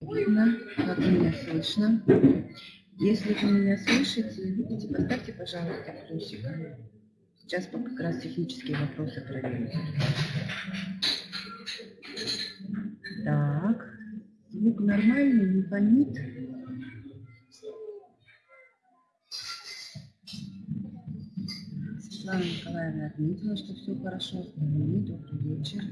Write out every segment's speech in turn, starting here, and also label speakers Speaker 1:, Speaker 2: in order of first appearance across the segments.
Speaker 1: видно, как меня слышно. Если вы меня слышите и видите, поставьте, пожалуйста, плюсик. Сейчас как раз технические вопросы проверим. Так, звук нормальный, не фонит. Светлана Николаевна отметила, что все хорошо. Добрый вечер.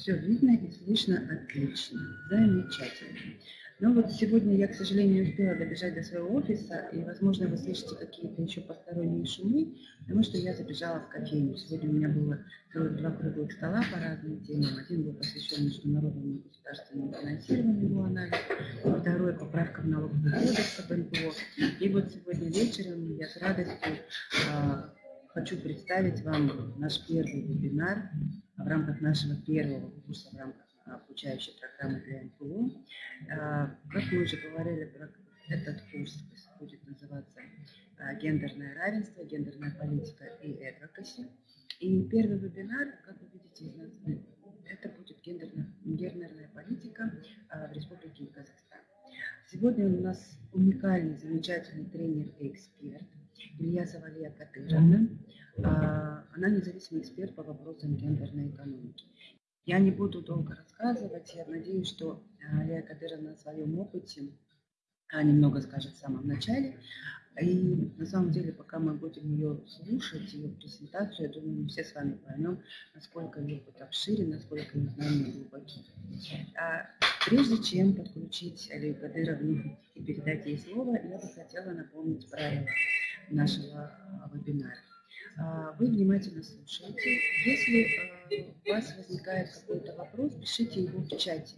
Speaker 1: Все видно и слышно отлично. Замечательно. Но вот сегодня я, к сожалению, не успела добежать до своего офиса, и, возможно, вы слышите какие-то еще посторонние шумы, потому что я забежала в кофейню. Сегодня у меня было целых два круглых стола по разным темам. Один был посвящен международному государственному финансированию его анализ, второй – поправка в налоговый кодекс об НПО. И вот сегодня вечером я с радостью э, хочу представить вам наш первый вебинар в рамках нашего первого курса, в рамках обучающей программы для НПО. А, как мы уже говорили, этот курс будет называться а, «Гендерное равенство, гендерная политика и advocacy». И первый вебинар, как вы видите из названия, это будет гендерная, гендерная политика а, в Республике Казахстан. Сегодня у нас уникальный, замечательный тренер и эксперт Илья Завалия Катыровна. Она независимый эксперт по вопросам гендерной экономики. Я не буду долго рассказывать. Я надеюсь, что э, Лея Кадырова на своем опыте а, немного скажет в самом начале. И на самом деле, пока мы будем ее слушать, ее презентацию, я думаю, мы все с вами поймем, насколько ее опыт обширен, насколько ее знания глубоки. А прежде чем подключить Алию Кадыровну и передать ей слово, я бы хотела напомнить правила нашего а, вебинара. А, вы внимательно слушаете. Если а, у вас возникает какой-то вопрос, пишите его в чате.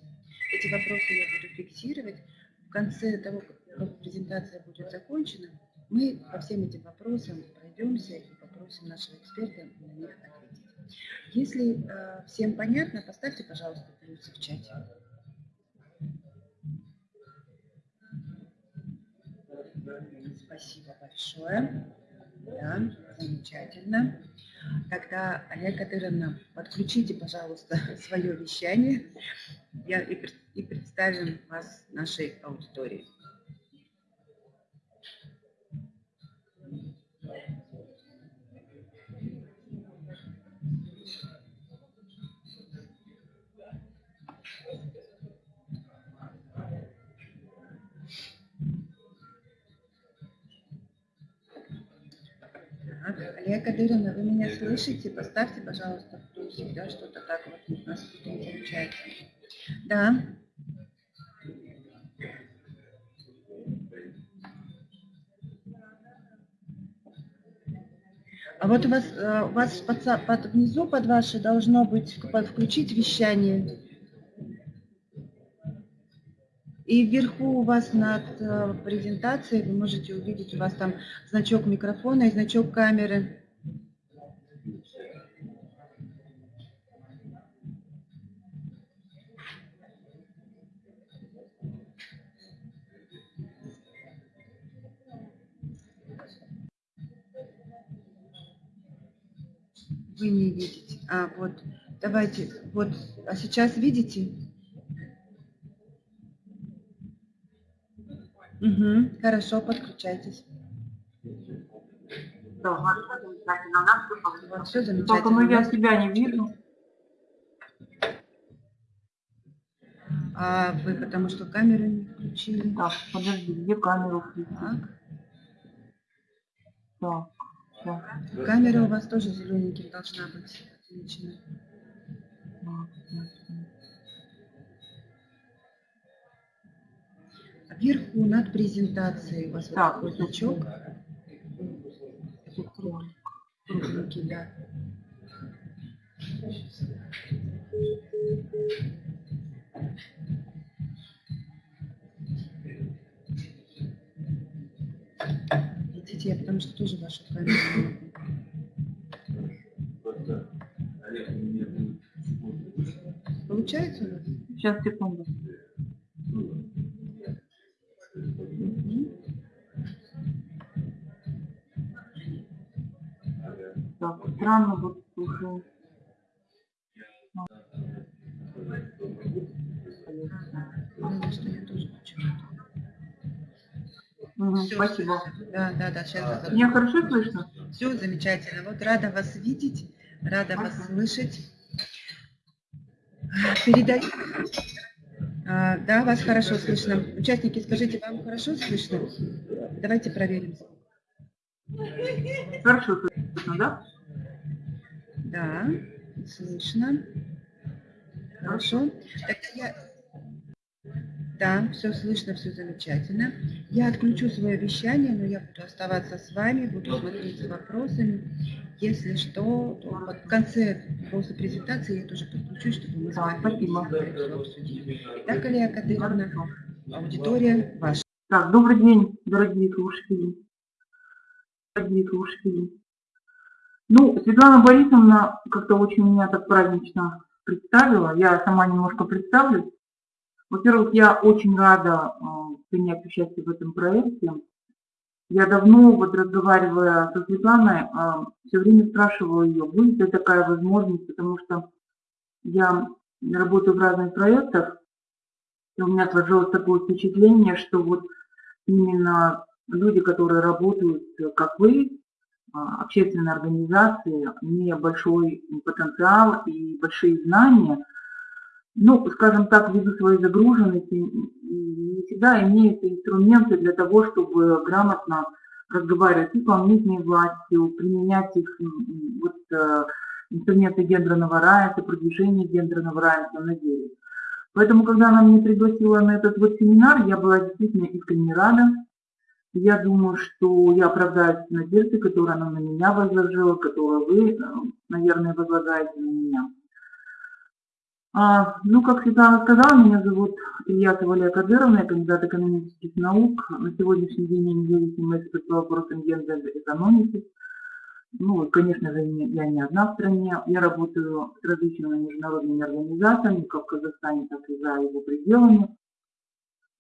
Speaker 1: Эти вопросы я буду фиксировать. В конце того, как презентация будет закончена, мы по всем этим вопросам пройдемся и попросим нашего эксперта на них ответить. Если э, всем понятно, поставьте, пожалуйста, плюсы в чате. Спасибо большое. Да, замечательно. Тогда, Олег Кадыровна, подключите, пожалуйста, свое вещание я, и, и представим вас нашей аудитории. Алия Кадырина, вы меня слышите? Поставьте, пожалуйста, плюсик, да, что-то так вот у нас не получается. Да. А вот у вас, э, у вас под, под, внизу под ваше должно быть под, включить вещание. И вверху у вас над э, презентацией вы можете увидеть, у вас там значок микрофона и значок камеры. Вы не видите. А, вот, давайте, вот, а сейчас видите? Угу, хорошо, подключайтесь.
Speaker 2: Да, хорошо, замечательно. У нас все
Speaker 1: Вот, все замечательно.
Speaker 2: Только мы я себя не вижу.
Speaker 1: А вы потому что камеру не включили?
Speaker 2: Так, подожди, где камеру включить?
Speaker 1: Так.
Speaker 2: Так, так.
Speaker 1: Камера у вас тоже зелененьким должна быть отмечена.
Speaker 2: так, так.
Speaker 1: Вверху над презентацией у вас
Speaker 2: Так,
Speaker 1: вот такой значок.
Speaker 2: Тут кролик.
Speaker 1: Кругленький, да. Видите, я потому что тоже вашу камеру. Получается у вас?
Speaker 2: Сейчас, секунду. странно вот слушаю. Угу,
Speaker 1: Все,
Speaker 2: спасибо.
Speaker 1: Да, да, да, сейчас.
Speaker 2: А, Меня хорошо слышно?
Speaker 1: Все замечательно. Вот рада вас видеть, рада спасибо.
Speaker 2: вас
Speaker 1: слышать. Передай. А, да, вас хорошо слышно. Участники, скажите, вам хорошо слышно? Давайте проверим.
Speaker 2: Хорошо слышно, да?
Speaker 1: Да, слышно. Хорошо. Тогда я... Да, все слышно, все замечательно. Я отключу свое вещание, но я буду оставаться с вами, буду смотреть за вопросами. Если что, то в конце после презентации я тоже подключусь, чтобы мы с вами
Speaker 2: спасибо.
Speaker 1: обсудили. Итак, Алия Кадыровна, аудитория ваша.
Speaker 2: Так, добрый день, дорогие слушатели. Дорогие слушатели. Ну, Светлана Борисовна как-то очень меня так празднично представила. Я сама немножко представлюсь. Во-первых, я очень рада э, принять участие в этом проекте. Я давно, вот разговаривая со Светланой, все время спрашивала ее, будет ли такая возможность, потому что я работаю в разных проектах, и у меня сложилось такое впечатление, что вот именно люди, которые работают, как вы, а, общественные организации, имея большой потенциал и большие знания, ну, скажем так, ввиду своей загруженности, не всегда имеют инструменты для того, чтобы грамотно разговаривать с исполнительной властью, применять их вот, э, инструменты гендерного равенства, продвижения гендерного равенства на деле. Поэтому, когда она меня пригласила на этот вот семинар, я была действительно искренне рада. Я думаю, что я оправдаюсь надежды, которые она на меня возложила, которую вы, э, наверное, возлагаете на меня. А, ну, как Светлана сказала, меня зовут Илья Валерия Кадыровна, я кандидат экономических наук. На сегодняшний день я независимый эксперт по вопросам гендерной экономики. Ну, конечно же, я не одна в стране. Я работаю с различными международными организациями, как в Казахстане, так и за его пределами.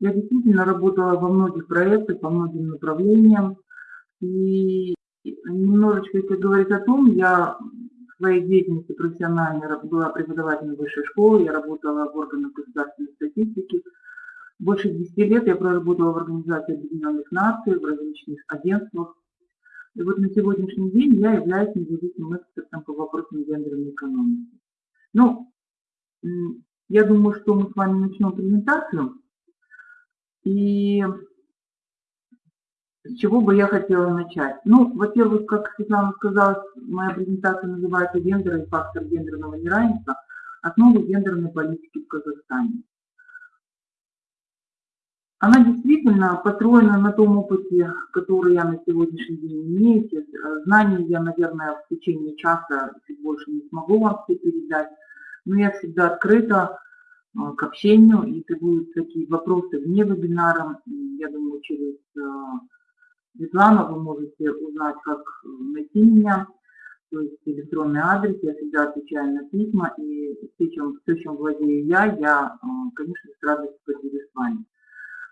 Speaker 2: Я действительно работала во многих проектах, по многим направлениям. И немножечко, если говорить о том, я в своей деятельности профессиональной была преподавателем высшей школы, я работала в органах государственной статистики. Больше 10 лет я проработала в Организации Объединенных Наций, в различных агентствах. И вот на сегодняшний день я являюсь независимым экспертом по вопросам гендерной экономики. Ну, я думаю, что мы с вами начнем презентацию. И с чего бы я хотела начать? Ну, во-первых, как Светлана сказала, моя презентация называется «Гендер и фактор гендерного неравенства. Основы гендерной политики в Казахстане». Она действительно построена на том опыте, который я на сегодняшний день имею. Э, Знаний я, наверное, в течение часа чуть больше не смогу вам все передать, но я всегда открыта к общению. Если будут такие вопросы вне вебинара, я думаю, через э, Светлану вы можете узнать, как э, найти меня, то есть электронный адрес, я всегда отвечаю на письма, и все, чем, все, чем владею я, я, э, конечно, с радостью поделюсь с вами.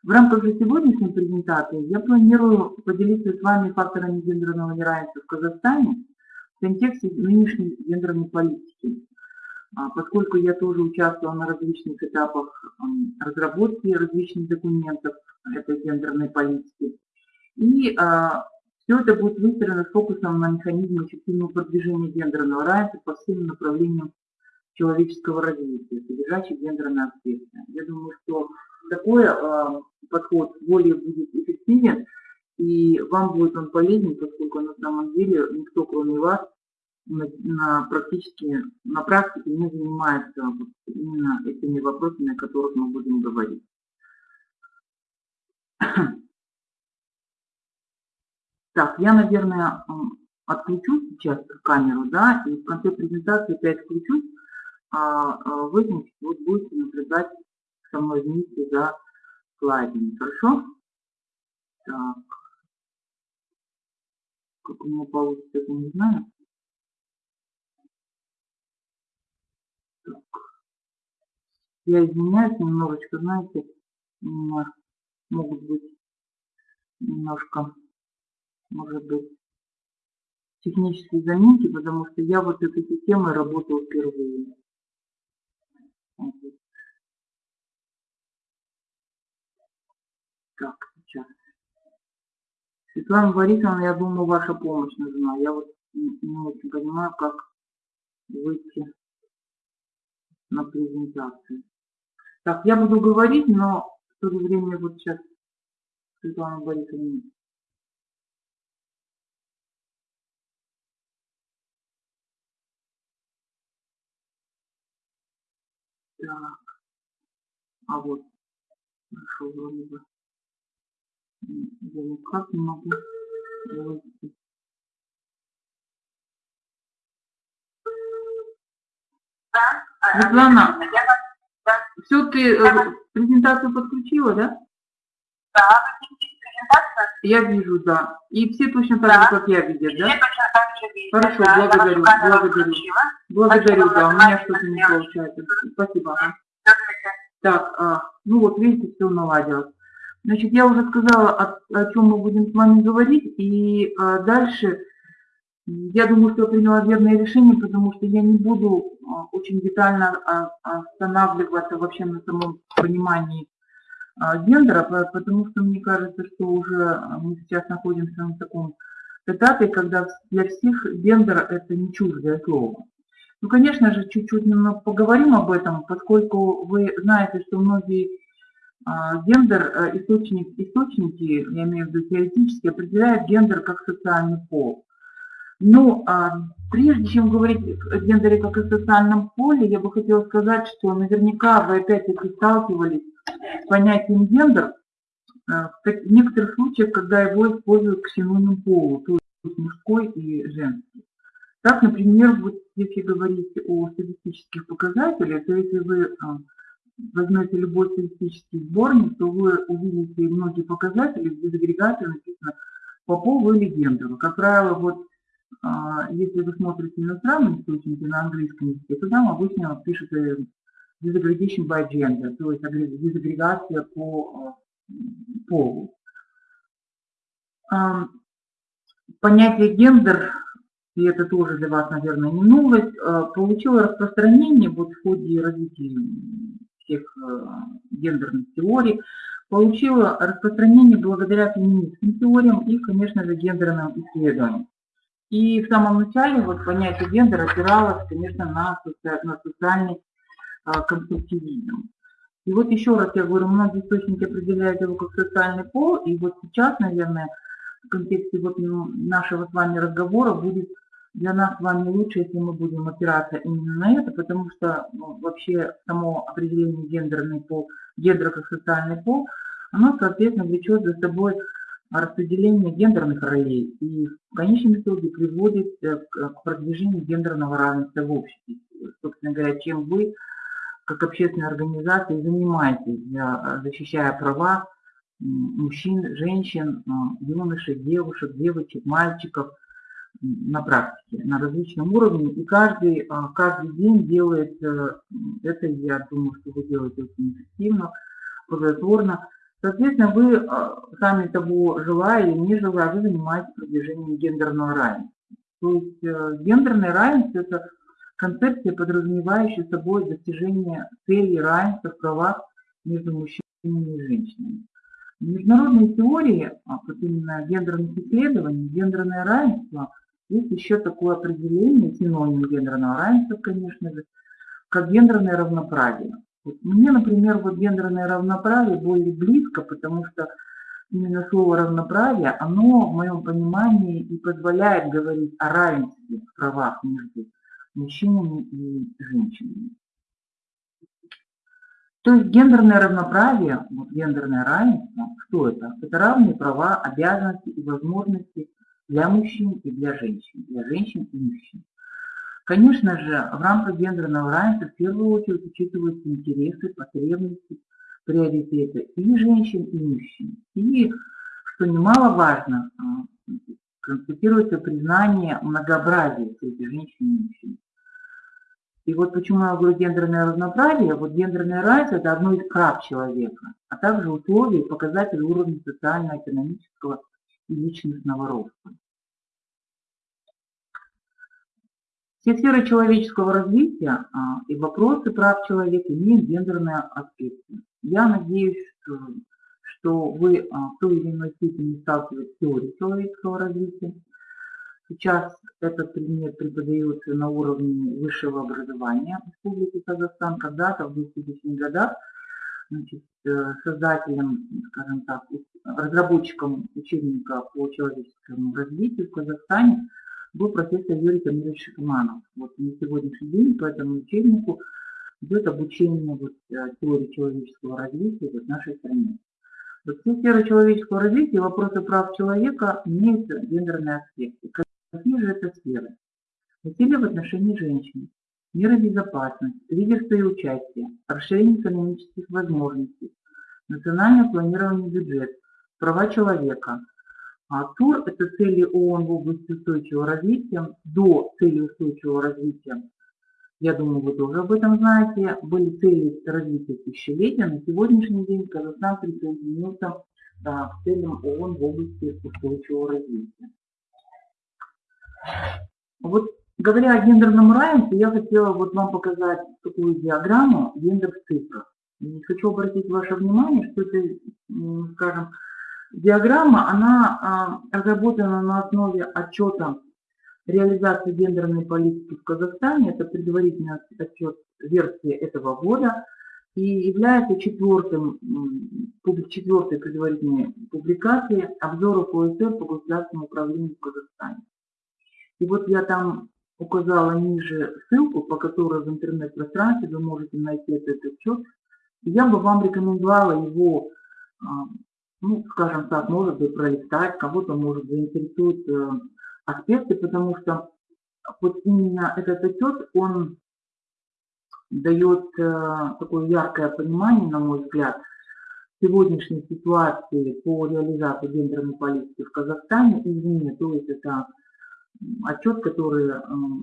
Speaker 2: В рамках же сегодняшней презентации я планирую поделиться с вами факторами гендерного неравенства в Казахстане в контексте нынешней гендерной политики. А, Поскольку я тоже участвовала на различных этапах разработки различных документов этой гендерной политики. И все это будет выстроено с фокусом на механизме эффективного продвижения гендерного равенства по всем направлениям человеческого развития, содержащих гендерные аспекты. Я думаю, что такой э, подход более будет эффективен, и вам будет он полезен, поскольку на самом деле никто, кроме вас, на, на практически, на практике не занимается вот именно этими вопросами, о которых мы будем говорить. Так, я, наверное, отключу сейчас камеру, да, и в конце презентации опять включусь, а, а вы, значит, вот будете наблюдать со мной вместе за слайдами, хорошо? Так. Как у меня получится, я не знаю. Так. Я извиняюсь немножечко, знаете, могут быть немножко, может быть, технические заминки, потому что я вот этой системой работаю впервые. Так, сейчас. Светлана Борисовна, я думаю, ваша помощь нужна. Я вот не очень понимаю, как выйти на презентацию. Так, я буду говорить, но в то же время вот сейчас Светлана Борисовна Так. А вот. Нашел вроде бы. Я никак не могу войти. Светлана, все, ты э, презентацию подключила, да?
Speaker 3: Да, презентацию?
Speaker 2: Я вижу, да. И все точно так
Speaker 3: Да.
Speaker 2: же, как я видят,
Speaker 3: Все
Speaker 2: да?
Speaker 3: точно так же видите.
Speaker 2: Хорошо,
Speaker 3: да,
Speaker 2: благодарю, благодарю. Благодарю,
Speaker 3: Спасибо,
Speaker 2: да, у меня что-то не получается. Спасибо.
Speaker 3: Здравствуйте.
Speaker 2: Так, а, ну вот видите, все наладилось. Значит, я уже сказала, о, о чем мы будем с вами говорить, и а, дальше я думаю, что я приняла верное решение, потому что я не буду а, очень детально а, останавливаться вообще на самом понимании а, гендера, по- потому что мне кажется, что уже мы сейчас находимся на таком этапе, когда для всех гендер это не чуждое слово. Ну, конечно же, чуть-чуть немного поговорим об этом, поскольку вы знаете, что многие гендер, источник, источники, я имею в виду теоретически, определяют гендер как социальный пол. Но а, прежде чем говорить о гендере как о социальном поле, я бы хотела сказать, что наверняка вы опять-таки сталкивались с понятием гендер э, в некоторых случаях, когда его используют к синониму полу, то есть мужской и женский. Так, например, вот если говорить о статистических показателях, то если вы а, возьмете любой статистический сборник, то вы увидите многие показатели, где в агрегате написано по полу или гендеру. Как правило, вот а, если вы смотрите иностранные источники на английском языке, то там обычно пишут э, disaggregation by gender, то есть агре- дезагрегация по а, м, полу. Ам, Понятие гендер и это тоже для вас, наверное, не новость, э, получило распространение вот в ходе развития всех э, гендерных теорий, получило распространение благодаря феминистским теориям и, конечно же, гендерным исследованиям. И в самом начале вот понятие гендера опиралось, конечно, на, соци- на социальный а, конструктивизм. И вот еще раз я говорю, многие источники определяют его как социальный пол, и вот сейчас, наверное, в контексте вот нашего с вами разговора будет для нас с вами лучше, если мы будем опираться именно на это, потому что ну, вообще само определение гендерный пол, гендера как социальный пол, оно, соответственно, влечет за собой распределение гендерных ролей и в конечном итоге приводит э, к продвижению гендерного равенства в обществе. Собственно говоря, чем вы, как общественная организация, занимаетесь, защищая права мужчин, женщин, м, юношей, девушек, девочек, мальчиков на практике, на различном уровне. И каждый, а, каждый день делает э, это, я думаю, что вы делаете очень эффективно, плодотворно. Соответственно, вы, а, сами того желая или не желая, вы занимаетесь продвижением гендерного равенства. То есть э, гендерное равенство – это концепция, подразумевающая собой достижение целей равенства в правах между мужчинами и женщинами. В международной теории, а, вот именно гендерных исследований, гендерное равенство есть еще такое определение, синоним гендерного равенства, конечно же, как гендерное равноправие. Мне, например, вот гендерное равноправие более близко, потому что именно слово равноправие, оно в моем понимании и позволяет говорить о равенстве в правах между мужчинами и женщинами. То есть гендерное равноправие, вот гендерное равенство, что это? Это равные права, обязанности и возможности для мужчин и для женщин, для женщин и мужчин. Конечно же, в рамках гендерного равенства в первую очередь учитываются интересы, потребности, приоритеты и женщин, и мужчин. И, что немаловажно, а, констатируется признание многообразия среди женщин и мужчин. И вот почему я говорю гендерное равноправие, вот гендерное равенство – это одно из прав человека, а также условий и показатель уровня социально-экономического и личностного роста. Все сферы человеческого развития а, и вопросы прав человека имеют гендерные аспекты. Я надеюсь, что, что вы а, в той или иной степени сталкиваетесь с теорией человеческого развития. Сейчас этот предмет преподается на уровне высшего образования Республики Казахстан. Когда-то в 2000-х годах значит, э, создателем, скажем так, разработчиком учебника по человеческому развитию в Казахстане был профессор Юрий Камилович Шахманов. Вот на сегодняшний день по этому учебнику идет обучение вот, э, теории человеческого развития в нашей стране. Вот все сферы человеческого развития, вопросы прав человека имеют гендерные аспекты. Какие же это сферы? Насилие в отношении женщин, меры безопасности, лидерство и участие, расширение экономических возможностей, национальное планирование бюджета, права человека. А ТУР – это цели ООН в области устойчивого развития. До цели устойчивого развития, я думаю, вы тоже об этом знаете, были цели развития тысячелетия. На сегодняшний день Казахстан присоединился да, к целям ООН в области устойчивого развития. Вот говоря о гендерном равенстве, я хотела вот вам показать такую диаграмму гендер в цифрах. Хочу обратить ваше внимание, что это, скажем, диаграмма, она а, разработана на основе отчета реализации гендерной политики в Казахстане. Это предварительный отчет версии этого года и является четвертым, четвертой предварительной публикацией обзора ОСР по государственному управлению в Казахстане. И вот я там указала ниже ссылку, по которой в интернет-пространстве вы можете найти этот отчет. Я бы вам рекомендовала его, а, ну, скажем так, может быть, пролистать, кого-то, может, заинтересуют э, аспекты, потому что вот именно этот отчет, он дает э, такое яркое понимание, на мой взгляд, сегодняшней ситуации по реализации гендерной политики в Казахстане и извне, то есть это отчет, который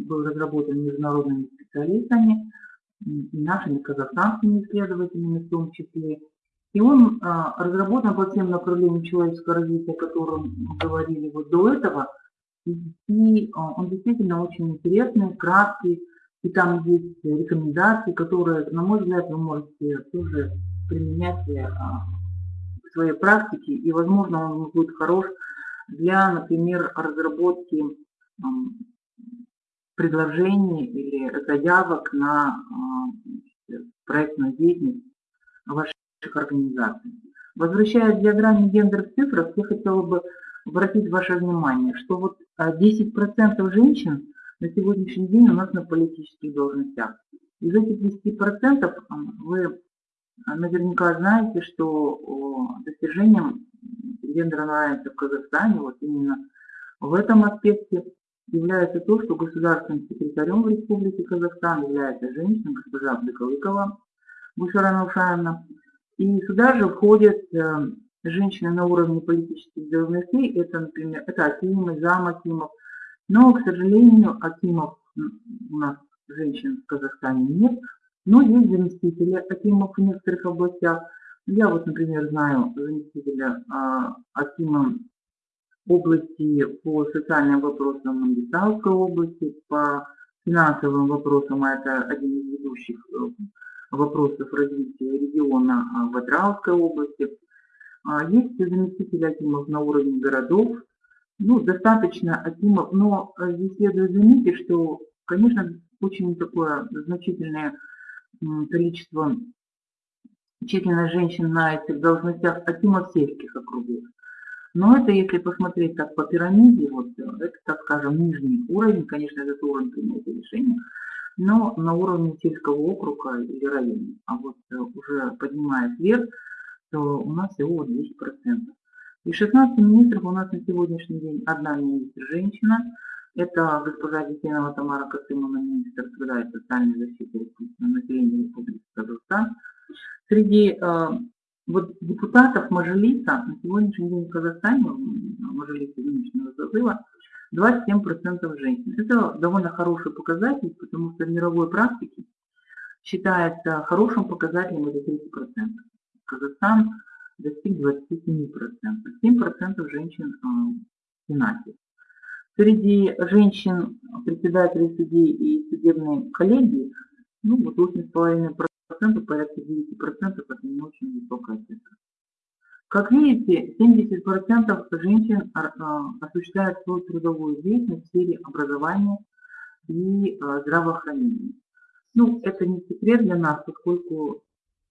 Speaker 2: был разработан международными специалистами и нашими казахстанскими исследователями в том числе. И он а, разработан по всем направлениям человеческого развития, о котором мы говорили вот до этого. И а, он действительно очень интересный, краткий, и там есть рекомендации, которые, на мой взгляд, вы можете тоже применять а, в своей практике, и, возможно, он будет хорош для, например, разработки предложений или заявок на проектную деятельность. ваших организаций. Возвращаясь к диаграмме гендер в цифрах, я хотела бы обратить ваше внимание, что вот 10% а, женщин на сегодняшний день у нас на политических должностях. Из этих 10% вы наверняка знаете, что достижением гендерного равенства в Казахстане, вот именно в этом аспекте является то, что государственным секретарем в Республике Казахстан является женщина, госпожа Абдыкалыкова Бушара Наушаевна. И сюда же входят э, женщины на уровне политических должностей, это, например, это Акимы, зам Акимов. Но, к сожалению, Акимов у нас женщин в Казахстане нет, но есть заместители Акимов в некоторых областях. Я вот, например, знаю заместителя а, Акима области по социальным вопросам Мангистауской области, по финансовым вопросам, а это один из ведущих э, вопросов развития региона а, в Адрауской области. А, есть заместители акимов на уровне городов, ну, достаточно акимов, но э, здесь следует заметить, что, конечно, очень такое значительное количество численность женщин на этих должностях акимов сельских округов. Но это, если посмотреть так по пирамиде, вот это, так скажем, нижний уровень, конечно, это уровень принятия решения, но на уровне сельского округа или района. А вот э, уже поднимаясь вверх, то у нас всего 10%. И 16 министров у нас на сегодняшний день одна министр женщина, это госпожа Детенова Тамара Касымовна, министр труда и социальной защиты населения Республики Казахстан. Среди э, вот депутатов Мажилиса на сегодняшний день в Казахстане, Мажилиса нынешнего созыва, 27% женщин. Это довольно хороший показатель, потому что в мировой практике считается хорошим показателем это 30%. Казахстан достиг 27%. 7% женщин в Сенате. Среди женщин, председателей судей и судебной коллегии, ну, вот 8,5% порядка 9% это не очень высокая цифра. Как видите, 70% женщин а, а, осуществляют свою трудовую деятельность в сфере образования и а, здравоохранения. Ну, это не секрет для нас, поскольку,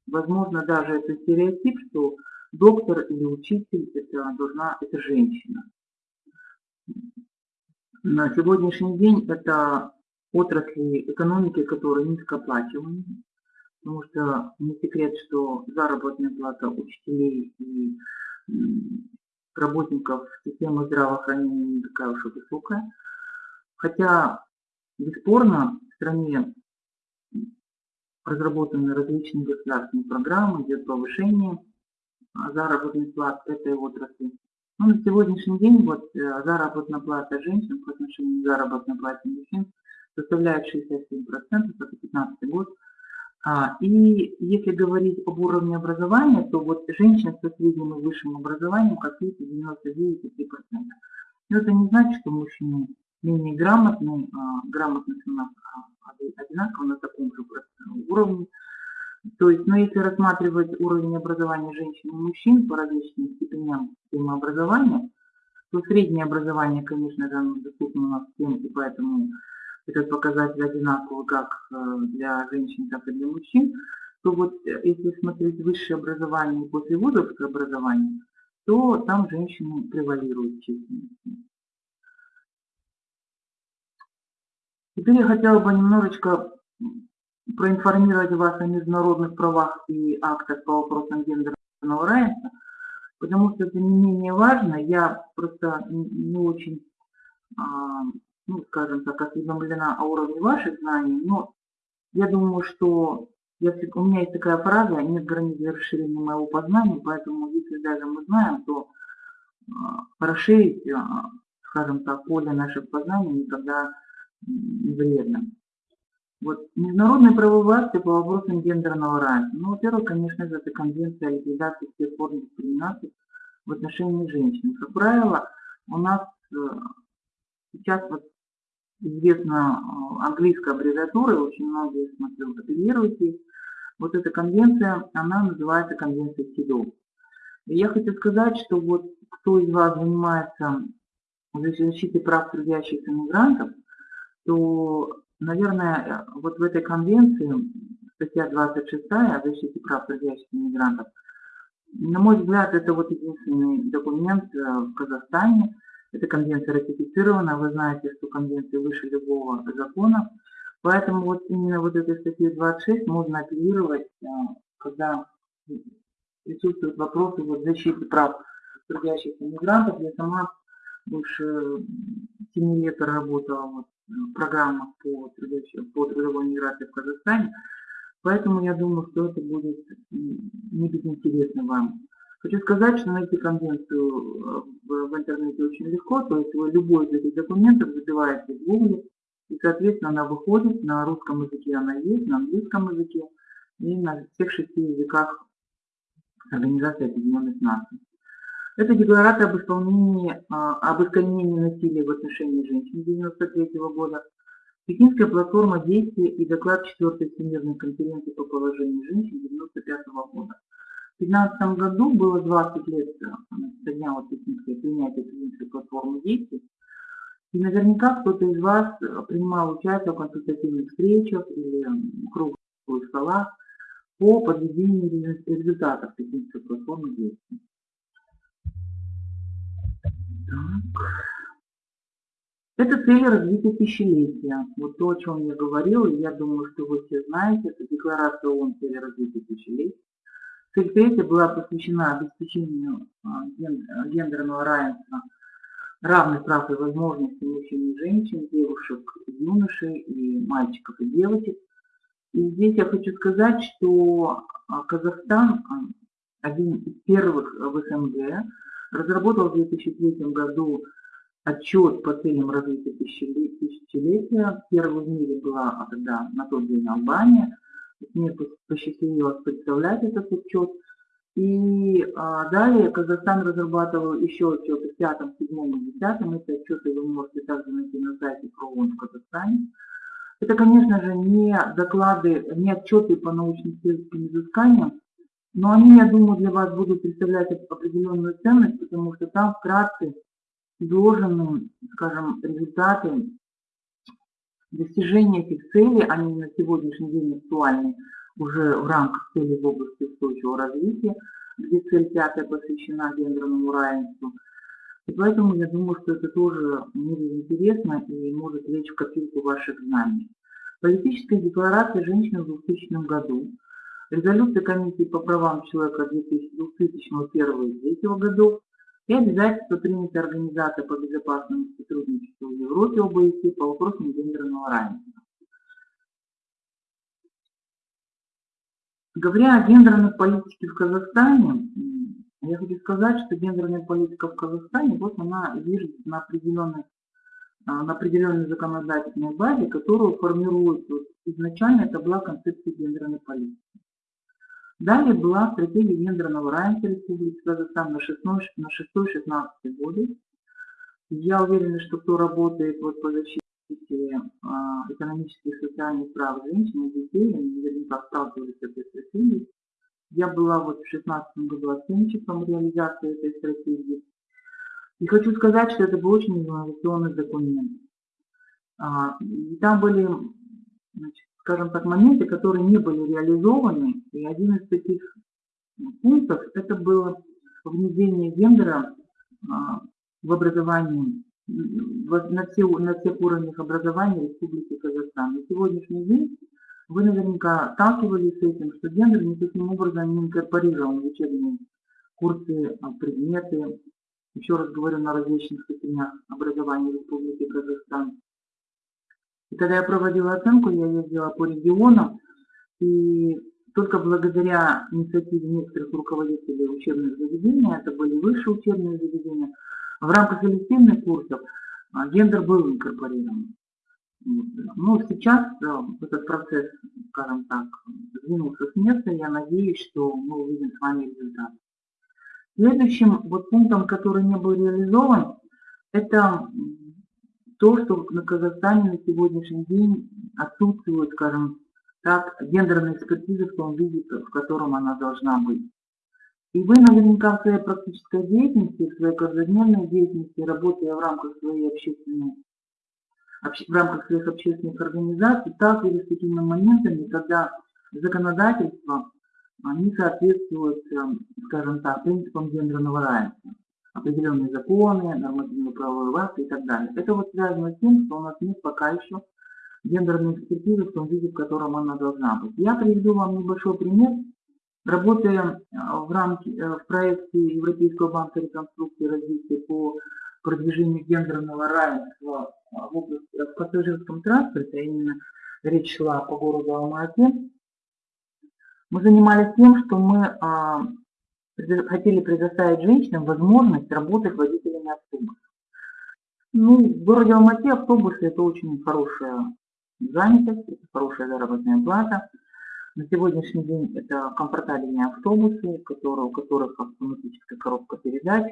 Speaker 2: возможно, даже это стереотип, что доктор или учитель это должна, это женщина. На сегодняшний день это отрасли экономики, которые низкооплачиваемы, потому что не секрет, что заработная плата учителей и работников системы здравоохранения не такая уж и высокая. Хотя, бесспорно, в стране разработаны различные государственные программы, идет повышение заработной платы этой отрасли. Но на сегодняшний день вот э, заработная плата женщин по отношению к заработной плате мужчин составляет 67%, это 2015 год. А, и если говорить об уровне образования, то вот женщин со средним и высшим образованием, как видите, 99,3%. Но это не значит, что мужчины менее грамотные, а, грамотность у нас а, одинаково на таком же уровне. То есть, но если рассматривать уровень образования женщин и мужчин по различным степеням системы образования, то среднее образование, конечно, же, доступно у нас всем, и поэтому этот показатель одинаковый как э, для женщин, так и для мужчин, то вот э, если смотреть высшее образование после вузовского образования, то там женщины превалируют численностью. Теперь я хотела бы немножечко проинформировать вас о международных правах и актах по вопросам гендерного равенства, потому что это не менее важно. Я просто не очень а, ну, скажем так, осведомлена о уровне ваших знаний, но я думаю, что я, у меня есть такая фраза, нет границ для расширения моего познания, поэтому если даже мы знаем, то э, расширить, э, скажем так, поле наших познаний никогда не вредно. Вот международные правовые акты по вопросам гендерного равенства. Ну, во-первых, конечно же, это конвенция о ликвидации всех форм дискриминации в отношении женщин. Как правило, у нас э, сейчас вот известна э, английская аббревиатура, очень многие, смотрю, апеллируют Вот эта конвенция, она называется конвенция СИДО. Я хочу сказать, что вот кто из вас занимается защитой прав трудящихся мигрантов, то, наверное, вот в этой конвенции, статья 26 о защите прав трудящихся мигрантов, на мой взгляд, это вот единственный документ э, в Казахстане, эта конвенция ратифицирована, вы знаете, что конвенция выше любого закона. Поэтому вот именно вот этой статьей 26 можно апеллировать, а, когда присутствуют вопросы вот защиты прав трудящихся мигрантов. Я сама больше 7 лет работала вот в программах по, по трудовой миграции в Казахстане. Поэтому я думаю, что это будет не безинтересно вам. Хочу сказать, что найти конвенцию э, в, интернете очень легко, то есть вы любой из этих документов забиваете в Google, и, соответственно, она выходит, на русском языке она есть, на английском языке и на всех шести языках Организации Объединенных Наций. Это декларация об исполнении, а, об искоренении насилия в отношении женщин 1993 года, Пекинская платформа действия и доклад 4 Всемирной конференции по положению женщин 1995 года. В 2015 году было 20 лет э, со дня вот принятия Пекинской платформы действий. И наверняка кто-то из вас э, принимал участие в консультативных встречах или круглых столах по подведению результатов Пекинской платформы действий. Так. Это цель развития тысячелетия. Вот то, о чем я говорил, я думаю, что вы все знаете, это декларация ООН цели развития тысячелетия. Цель была посвящена обеспечению а, гендерного равенства, равных прав и возможностей мужчин и женщин, девушек, юношей, и мальчиков и девочек. И здесь я хочу сказать, что а, Казахстан, а, один из первых в СНГ, разработал в 2003 году отчет по целям развития тысячелетия. Первой в мире была тогда на тот день Албания – мне посчастливилось представлять этот отчет. И а, далее Казахстан разрабатывал еще отчеты в пятом, седьмом и десятом. Эти отчеты вы можете также найти на сайте ПРООН в Казахстане. Это, конечно же, не доклады, не отчеты по научно-исследовательским изысканиям, Но они, я думаю, для вас будут представлять определенную ценность, потому что там вкратце изложены, скажем, результаты достижения этих целей, они на сегодняшний день актуальны уже в рамках целей в области устойчивого развития, где цель пятая посвящена гендерному равенству. И поэтому я думаю, что это тоже интересно и может лечь в копилку ваших знаний. Политическая декларация женщин в 2000 году, резолюция Комиссии по правам человека 2001-2003 годов и обязательства принятые Организацией по безопасному сотрудничеству в Европе ОБСЕ по вопросам гендерного равенства. Говоря о гендерной политике в Казахстане, я хочу сказать, что гендерная политика в Казахстане, вот она движется на определенной, а, на определенной законодательной базе, которую формирует вот, изначально это была концепция гендерной политики. Далее была стратегия гендерного равенства Республики Казахстан на 6-16 годы. Я уверена, что кто работает вот по защите а, экономических и социальных прав женщин и детей, они наверняка сталкивались с этой стратегией. Я была вот в 2016 году оценщиком реализации этой стратегии. И хочу сказать, что это был очень инновационный документ. А, и там были, значит, скажем так, моменты, которые не были реализованы. И один из таких пунктов – это было внедрение гендера а, в образовании, на, все, на всех уровнях образования Республики Казахстан. На сегодняшний день вы наверняка сталкивались с этим, что гендер никаким образом не инкорпорирован в учебные курсы, а, предметы. Еще раз говорю, на различных степенях образования Республики Казахстан. И когда я проводила оценку, я ездила по регионам, и только благодаря инициативе некоторых руководителей учебных заведений, это были высшие учебные заведения, в рамках элективных курсов а, гендер был инкорпорирован. Ну, сейчас этот процесс, скажем так, сдвинулся с места, я надеюсь, что мы увидим с вами результат. Следующим вот пунктом, который не был реализован, это то, что на Казахстане на сегодняшний день отсутствует, скажем так, гендерная экспертиза в том виде, в котором она должна быть. И вы наверняка в своей практической деятельности, в своей каждодневной деятельности, работая в рамках своей общественной в рамках своих общественных организаций сталкивались с такими моментами, когда законодательство не соответствует, эм, скажем так, принципам гендерного равенства. Определенные законы, нормативно-правовые акты и так далее. Это вот связано с тем, что у нас нет пока еще гендерной экспертизы в том виде, в котором она должна быть. Я приведу вам небольшой пример. Работая э, в, рамке, э, в проекте Европейского банка реконструкции и развития по продвижению гендерного равенства а, в области в пассажирском транспорте, а именно речь шла по городу Алма-Ате, мы занимались тем, что мы а, хотели предоставить женщинам возможность работать водителями автобусов. Ну, в городе Алмате автобусы – это очень хорошая занятость, это хорошая заработная плата. На сегодняшний день это комфортабельные автобусы, которые, у которых автоматическая коробка передач,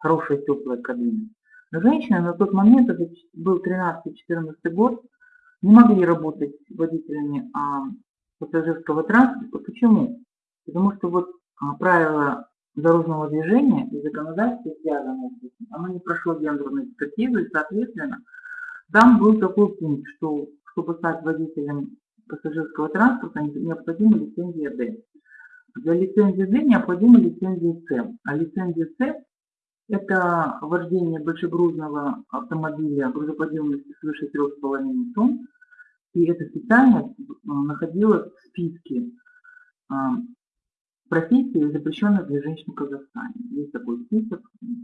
Speaker 2: хорошая теплая кабина. Женщины на тот момент, это был 13-14 год, не могли работать водителями а, пассажирского транспорта. Почему? Потому что вот правила дорожного движения и законодательство связано с этим, оно не прошло гендерную экспертизу, и, соответственно, там был такой пункт, что чтобы стать водителем пассажирского транспорта, необходима лицензия D. Для лицензии D необходима лицензия C. А лицензия C это вождение большегрузного автомобиля грузоподъемностью свыше 3,5 тонн. И эта специальность а, находилась в списке а, профессий, запрещенных для женщин в Казахстане. Есть такой список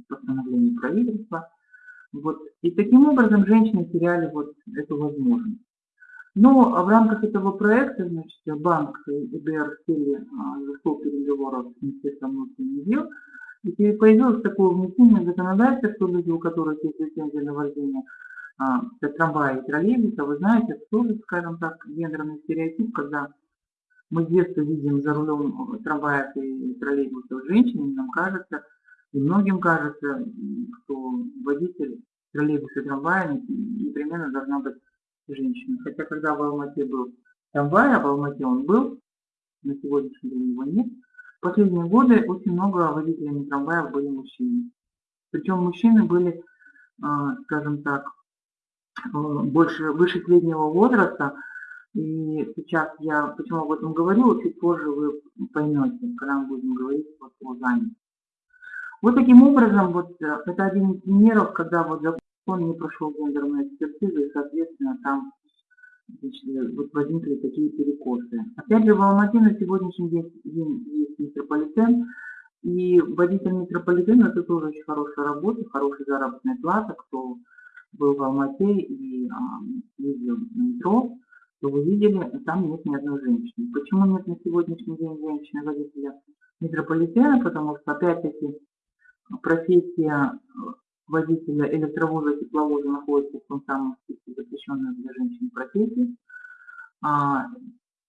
Speaker 2: постановлений правительства. Вот. И таким образом женщины теряли вот эту возможность. Но в рамках этого проекта значит, банк ИБР в стиле зашел переговоров с Министерством внутренних дел и появилось такое внесение законодательства, люди, у которых есть лицензия вождение а, трамвая и троллейбуса, вы знаете, это тоже, скажем так, гендерный стереотип, когда мы с детства видим за рулем трамвая и троллейбусов женщин, нам кажется, и многим кажется, что водитель троллейбуса и трамвая непременно должна быть женщина. Хотя когда в Алмате был трамвай, а в Алмате он был, на сегодняшний день его нет, последние годы очень много водителями трамваев были мужчины. Причем мужчины были, а, скажем так, э, больше, выше среднего возраста. И сейчас я почему об этом говорю, чуть позже вы поймете, когда мы будем говорить вот о занятости. Вот таким образом, вот э, это один из примеров, когда вот закон не прошел гендерную экспертизу, и, соответственно, там значит, вот возникли такие перекосы. Опять же, в Алмате на сегодняшний день есть метрополитен, и водитель метрополитена это тоже очень хорошая работа, хорошая заработная плата. Кто был в Алмате и а, ездил на метро, то вы видели, там нет ни одной женщины. Почему нет на сегодняшний день женщины-водителя метрополитена? Потому что, опять-таки, профессия водителя электровоза, тепловоза находится в том самом списке запрещенных для женщин профессий. А,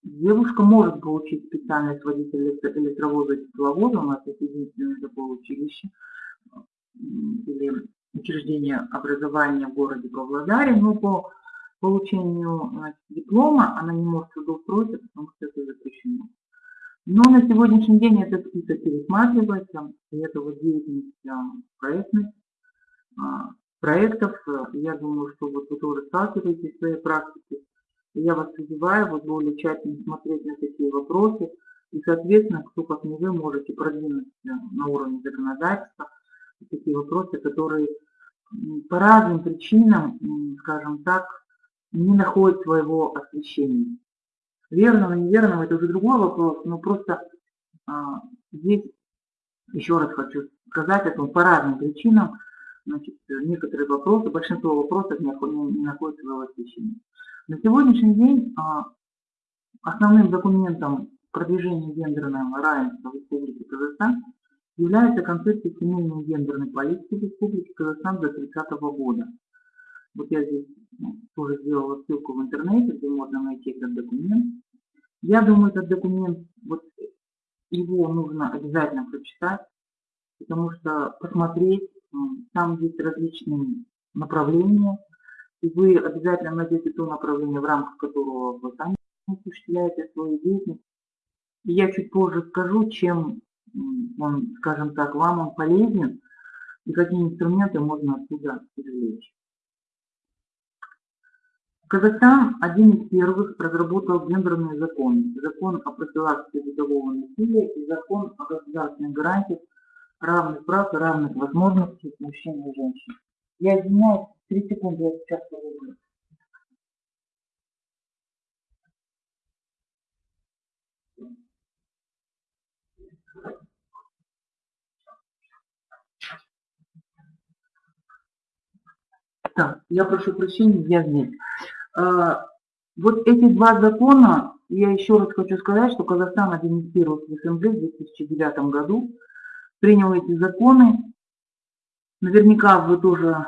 Speaker 2: девушка может получить специальность водителя электровоза, тепловоза, у нас это единственное такое училище или учреждение образования в городе Павлодаре, но по получению значит, диплома она не может трудоустроиться, потому что это запрещено. Но на сегодняшний день этот список пересматривается, и это вот деятельность проектных а, проектов. Я думаю, что вот вы тоже сталкиваетесь в своей практике. Я вас призываю вот более тщательно смотреть на такие вопросы. И, соответственно, кто как не вы можете продвинуть на уровне законодательства такие вопросы, которые по разным причинам, скажем так, не находят своего освещения. Верного, неверного, это уже другой вопрос, но просто а, здесь, еще раз хочу сказать, это по разным причинам, значит, некоторые вопросы, большинство вопросов не, не, не находят своего освещения. На сегодняшний день а, основным документом продвижения гендерного равенства в Республике Казахстан является концепция семейной гендерной политики в Республике Казахстан до 30 года. Вот я здесь ну, тоже сделала ссылку в интернете, где можно найти этот документ. Я думаю, этот документ, вот его нужно обязательно прочитать, потому что посмотреть, там есть различные направления, и вы обязательно найдете то направление, в рамках которого вы сами осуществляете свою деятельность. И я чуть позже скажу, чем он, скажем так, вам он полезен, и какие инструменты можно оттуда извлечь. Казахстан один из первых разработал гендерные законы. Закон о профилактике бытового насилия и закон о государственных гарантиях равных прав и равных возможностей мужчин и женщин. Я извиняюсь, три секунды я сейчас поговорю. Так, я прошу прощения, я здесь. А, вот эти два закона, я еще раз хочу сказать, что Казахстан один из первых в СНГ в 2009 году принял эти законы. Наверняка вы тоже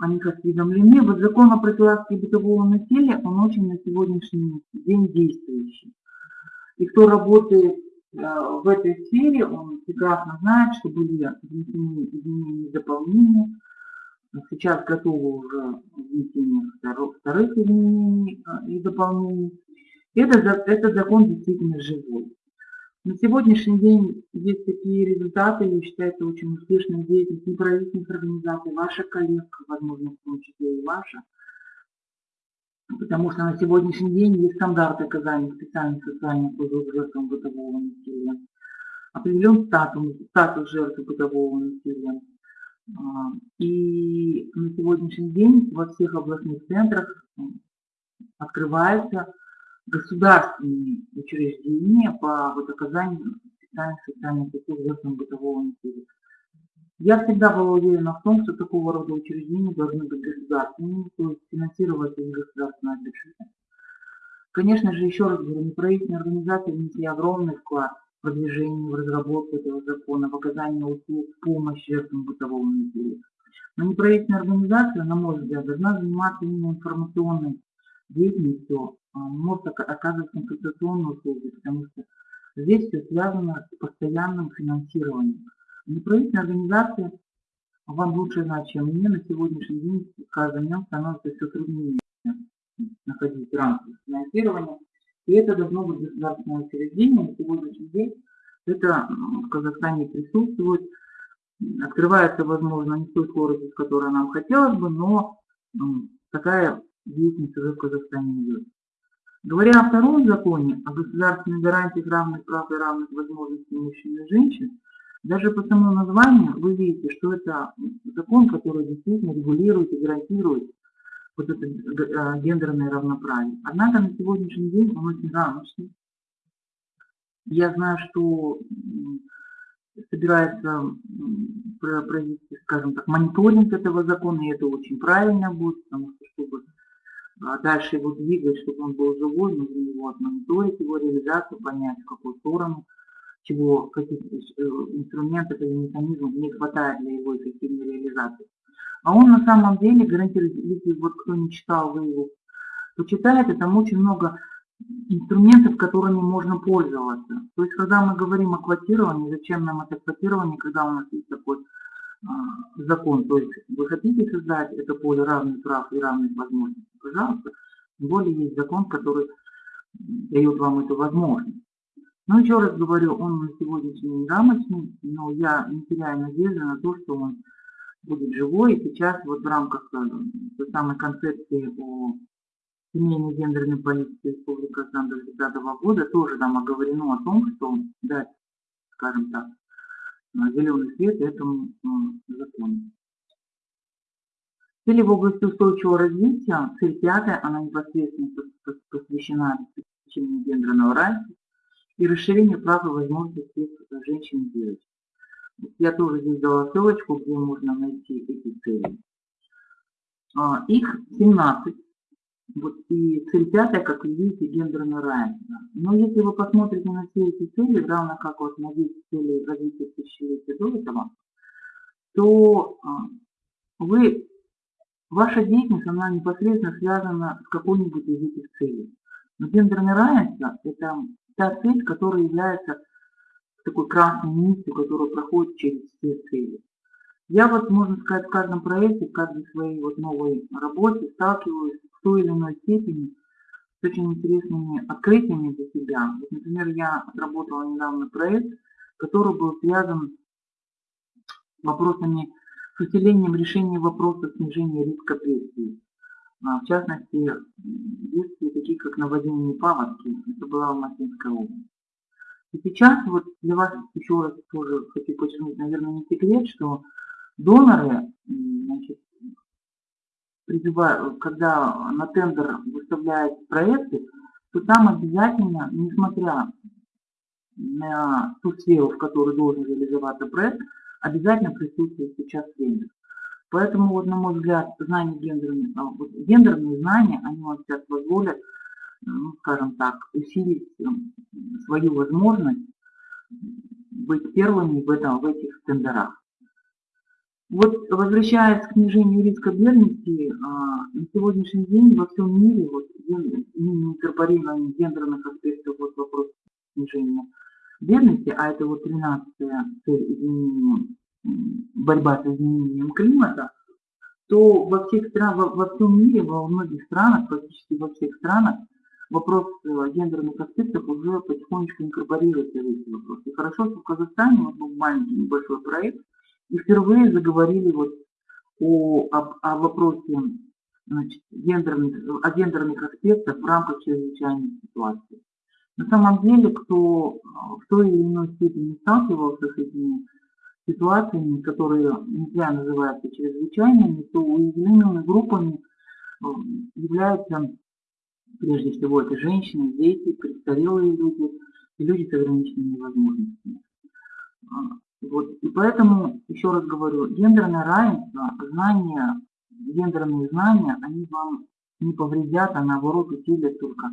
Speaker 2: о них осведомлены. Вот закон о профилактике бытового насилия, он очень на сегодняшний день действующий. И кто работает а, в этой сфере, он прекрасно знает, что были изменения и дополнения Сейчас готовы уже внесение вторых изменений а, и дополнений. Это, этот закон действительно живой. На сегодняшний день есть такие результаты, и считается очень успешной деятельность неправительственных организаций, ваших коллег, возможно, в том числе и ваша. Потому что на сегодняшний день есть стандарты оказания специальных социальных услуг жертвам бытового насилия. Определен статус, статус жертвы бытового насилия. А, и на сегодняшний день во всех областных центрах открываются государственные учреждения по вот оказанию специальных социальных услуг жертвам бытового насилия. Я всегда была уверена в том, что такого рода учреждения должны быть государственными, то есть финансироваться из государственного бюджета. Конечно же, еще раз говорю, неправительственные организации внесли огромный вклад продвижению, в разработку этого закона, в оказании услуг, помощи жертвам бытового насилия. Но неправительственная организация, на мой взгляд, должна заниматься именно информационной деятельностью, а, может оказывать консультационные услуги, потому что здесь все связано с постоянным финансированием. Неправительственная организация, вам лучше знать, чем мне, на сегодняшний день с каждым днем становится все труднее находить рамки финансирования. И это должно быть государственное учреждение. На сегодняшний день Это в Казахстане присутствует. Открывается, возможно, не той скоростью, с которой нам хотелось бы, но такая деятельность уже в Казахстане идет. Говоря о втором законе, о государственной гарантиях равных прав и равных возможностей мужчин и женщин, даже по самому названию вы видите, что это закон, который действительно регулирует и гарантирует вот это э, гендерное равноправие. Однако на сегодняшний день он очень рамочный. Я знаю, что собирается провести, скажем так, мониторинг этого закона, и это очень правильно будет, потому что чтобы а дальше его двигать, чтобы он был живой, нужно его отмониторить, его реализацию, понять, в какую сторону, чего, каких э, инструментов или механизмов не хватает для его эффективной реализации. А он на самом деле гарантирует, если вот кто не читал, вы его почитаете, там очень много инструментов, которыми можно пользоваться. То есть, когда мы говорим о квотировании, зачем нам это квотирование, когда у нас есть такой а, закон, то есть вы хотите создать это поле равных прав и равных возможностей, пожалуйста, тем более есть закон, который дает вам эту возможность. Но еще раз говорю, он на сегодняшний день рамочный, но я не теряю надежды на то, что он будет живой. И сейчас вот в рамках э, той самой концепции о семейной гендерной политике Республики Казахстан до 2030 года тоже там оговорено о том, что дать, скажем так, зеленый свет этому э, закону. Цели в области устойчивого развития, цель пятая, она непосредственно пос- пос- посвящена обеспечению гендерного равенства и расширению прав и возможностей женщин и девочек. Я тоже здесь дала ссылочку, где можно найти эти цели. А, Их 17. Вот и цель пятая, как вы видите, гендерное равенство. Но если вы посмотрите на все эти цели, равно как вот на 10 целей развития тысячелетия до этого, то а, вы, ваша деятельность, она непосредственно связана с какой-нибудь из этих целей. Но гендерное равенство – это та цель, которая является такой красной нитью, которая проходит через все цели. Я вот, можно сказать, в каждом проекте, в каждой своей вот новой работе сталкиваюсь в той или иной степени с очень интересными открытиями для себя. Вот, например, я отработала недавно проект, который был связан с вопросами, с усилением решения вопроса снижения риска бедствий. А, В частности, м, бедствия такие, как наводнение паводки. Это была Алматинская область. И сейчас вот для вас еще раз тоже хочу подчеркнуть, наверное, не секрет, что доноры, значит, призывают, когда на тендер выставляют проекты, то там обязательно, несмотря на ту сферу, в которой должен реализоваться проект, обязательно присутствует сейчас тендер. Поэтому, вот, на мой взгляд, знания гендерные, а, вот гендерные знания, они вам сейчас позволят, ну, скажем так, усилить м, свою возможность быть первыми в, этом, в этих тендерах. Вот возвращаясь к снижению риска бедности, а, на сегодняшний день во всем мире вот, инкорпорирование гендерных аспектов вот вопрос снижения бедности, а это вот 13 цель изменения, борьба с изменением климата, то во всех странах, во, во всем мире, во многих странах, практически во всех странах, вопрос э, гендерных аспектов уже потихонечку инкорпорируется в эти вопросы. И хорошо, что в Казахстане вот был маленький небольшой проект, и впервые заговорили вот о, об- о вопросе значит, гендерных, о гендерных аспектах в рамках чрезвычайной ситуации. На самом деле, кто а, в той или иной степени сталкивался с этими ситуациями, которые не зря называются чрезвычайными, то уязвимыми группами э, являются прежде всего это женщины, дети, престарелые люди люди с ограниченными возможностями. А, Вот. И поэтому, еще раз говорю, гендерное равенство, знания, гендерные знания, они вам не повредят, а наоборот усилят только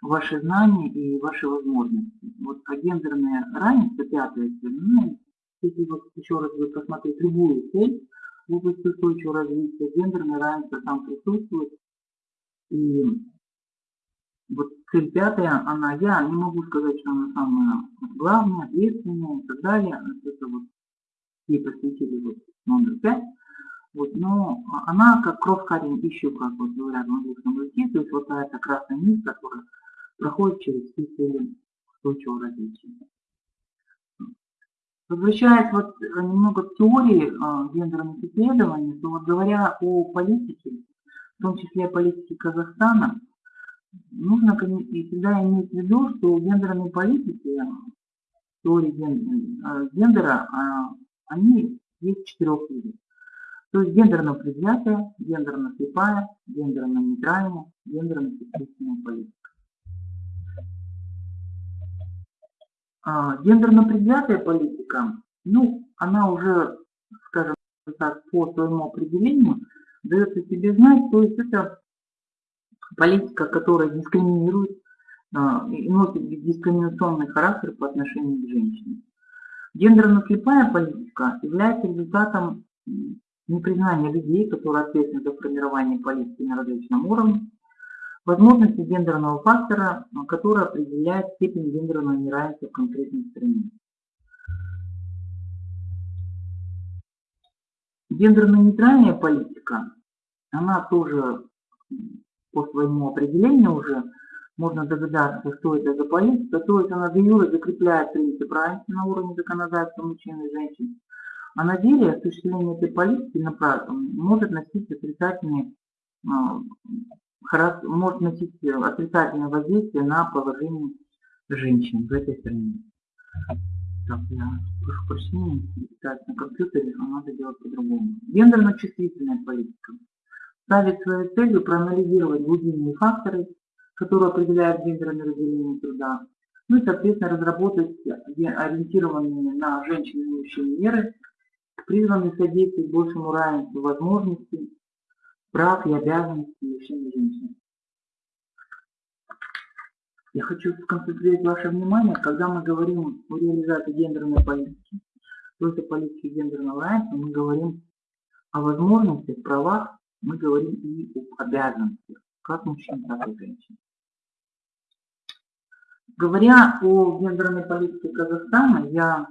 Speaker 2: ваши знания и ваши возможности. Вот а гендерное равенство, пятая цель, ну, если вот еще раз вы посмотреть любую цель в области устойчивого развития, гендерное равенство там присутствует. И вот цель пятая, она, я не могу сказать, что она самая главная, ответственная и так далее. Это вот ей посвятили вот номер пять. Вот, но она как кровь корень ищу, как вот говорят в английском языке, то есть вот эта красная нить, которая проходит через все цели устойчивого развития. Возвращаясь вот э, немного к теории э, гендерных исследований, то вот говоря о политике, в том числе о политике Казахстана, нужно всегда иметь в виду, что гендерные политики, теории ген- э, гендера, а, они есть четырех видов. То есть гендерно предвзятая, гендерно слепая, гендерно нейтральная, гендерно сексуальная политика. А, гендерно предвзятая политика, ну, она уже, скажем так, по своему определению дает о себе знать, то есть это политика, которая дискриминирует а, и носит дискриминационный характер по отношению к женщинам. Гендерно-слепая политика является результатом непризнания людей, которые ответственны за формирование политики на различном уровне, возможности гендерного фактора, а, который определяет степень гендерного неравенства в конкретной стране. Гендерно-нейтральная политика, она тоже по своему определению уже можно догадаться, что это за политика, то есть она де закрепляет принцип равенства на уровне законодательства мужчин и женщин, а на деле осуществление этой политики на может носить отрицательные а, может носить отрицательное воздействие на положение женщин в этой стране. Так, я прошу прощения, на компьютере, а надо делать по-другому. Гендерно-чувствительная политика ставит своей целью проанализировать глубинные факторы, которые определяют гендерное разделение труда, ну и, соответственно, разработать ориентированные на женщин и мужчин меры, призванные содействовать большему равенству возможностей, прав и обязанностей мужчин и женщин. Я хочу сконцентрировать ваше внимание, когда мы говорим о реализации гендерной политики, то есть о политике гендерного равенства, мы говорим о возможностях, правах, мы говорим и об обязанностях, как мужчин, так и женщин. Говоря о гендерной политике Казахстана, я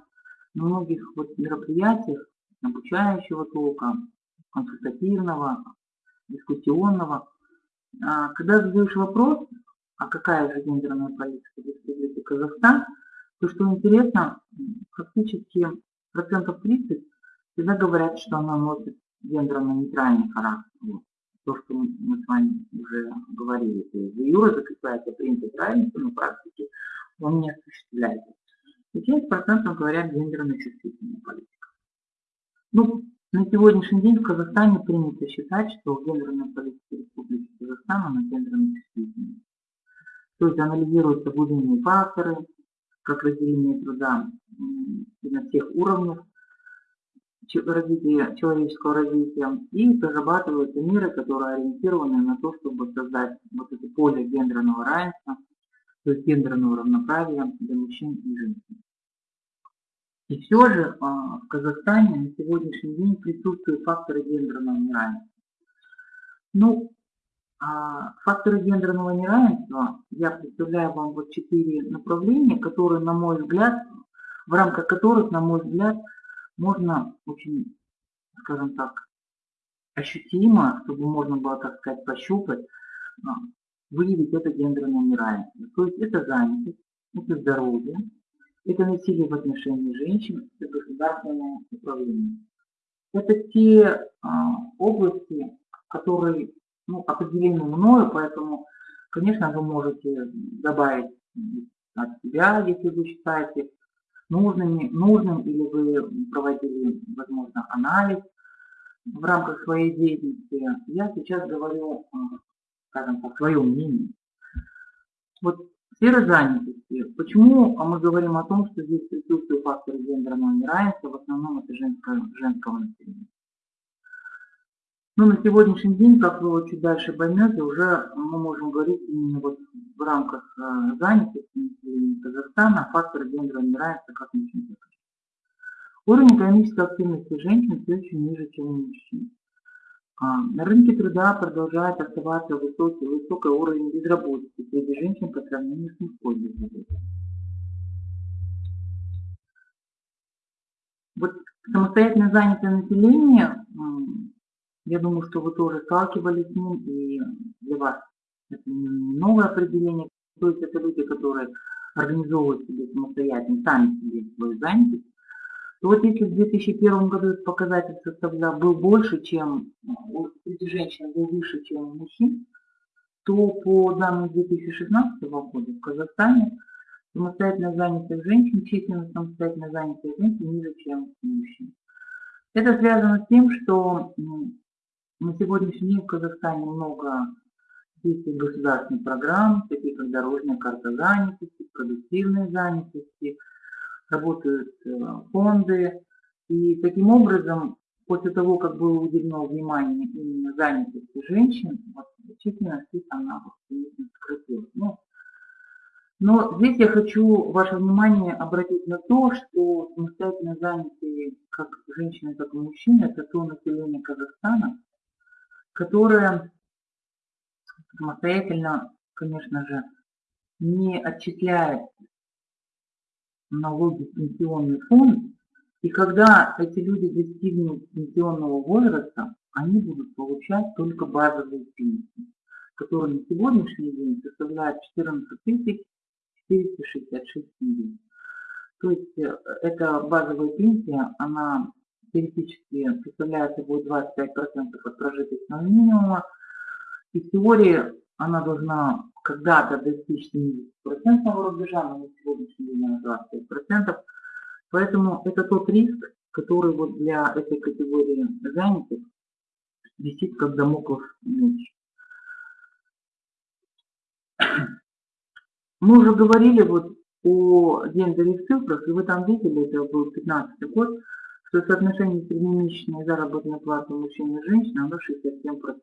Speaker 2: на многих вот мероприятиях обучающего толка, консультативного, дискуссионного, а, когда задаешь вопрос, а какая же гендерная политика в Республике Казахстан, то, что интересно, м, фактически процентов 30 всегда говорят, что она носит гендерно-нейтральный характер. То, что мы с вами уже говорили, то есть юре закрепляется принцип равенства, но в практике он не осуществляется. И часть процентов говорят гендерно-чувствительная политика. Ну, на сегодняшний день в Казахстане принято считать, что гендерная политика Республики Казахстан, она гендерно-чувствительная. То есть анализируются глубинные факторы, как разделение труда на всех уровнях развития, человеческого развития, и разрабатываются меры, которые ориентированы на то, чтобы создать вот это поле гендерного равенства, то есть гендерного равноправия для мужчин и женщин. И все же а, в Казахстане на сегодняшний день присутствуют факторы гендерного неравенства. Ну, а, факторы гендерного неравенства, я представляю вам вот четыре направления, которые, на мой взгляд, в рамках которых, на мой взгляд, можно очень, скажем так, ощутимо, чтобы можно было, так сказать, пощупать, а, выявить это гендерное неравенство. То есть это занятость, это здоровье, это насилие в отношении женщин, это государственное управление. Это те а, области, которые ну, определены мною, поэтому, конечно, вы можете добавить от себя, если вы считаете нужными, нужным, или вы проводили, возможно, анализ в рамках своей деятельности. Я сейчас говорю, а, скажем так, свое мнение. Вот сфера занятости. Почему мы говорим о том, что здесь присутствуют факторы гендерного неравенства, в основном это женское, женского населения? Ну, на сегодняшний день, как вы чуть дальше поймете, уже мы можем говорить именно вот в рамках э, занятости Казахстана о факторах гендерного неравенства как мужчин. Уровень экономической активности женщин все еще ниже, чем у мужчин. А, На рынке труда продолжает оставаться высокий, высокий уровень безработицы среди женщин по сравнению с мужской безработицей. Вот самостоятельно занятое население, я думаю, что вы тоже сталкивались с ним, и для вас это новое определение. То есть это люди, которые организовывают себе самостоятельно, сами себе свою занятость. то вот если в 2001 году этот показатель составлял, был больше, чем у среди женщин, был выше, чем у мужчин, то по данным 2016 года в Казахстане самостоятельно занятых женщин, численность самостоятельно занятых женщин ниже, чем мужчин. Это связано с тем, что на сегодняшний день в Казахстане много действий государственных программ, таких как дорожная карта занятости, продуктивной занятости, работают э, фонды. И таким образом, после того, как было уделено внимание именно занятости женщин, вот, численность их она сократилась. Ну, но здесь я хочу ваше внимание обратить на то, что самостоятельно занятые как женщины, так и мужчины, это то население Казахстана, которое самостоятельно, конечно же, не отчисляет налоги в пенсионный фонд, и когда эти люди достигнут пенсионного возраста, они будут получать только базовые пенсии, которые на сегодняшний день составляют 14 466 тенге. То есть э, эта базовая пенсия, она теоретически представляет собой 25% от прожиточного минимума, и в теории она должна когда-то достичь 70% рубежа, но на сегодняшний день она 25%. Поэтому это тот риск, который вот для этой категории занятых висит как домоклов меч. Мы уже говорили вот о гендере цифрах, и вы там видели, это был 15 год, что соотношение среднемесячной заработной платы мужчин и женщин, оно 67%.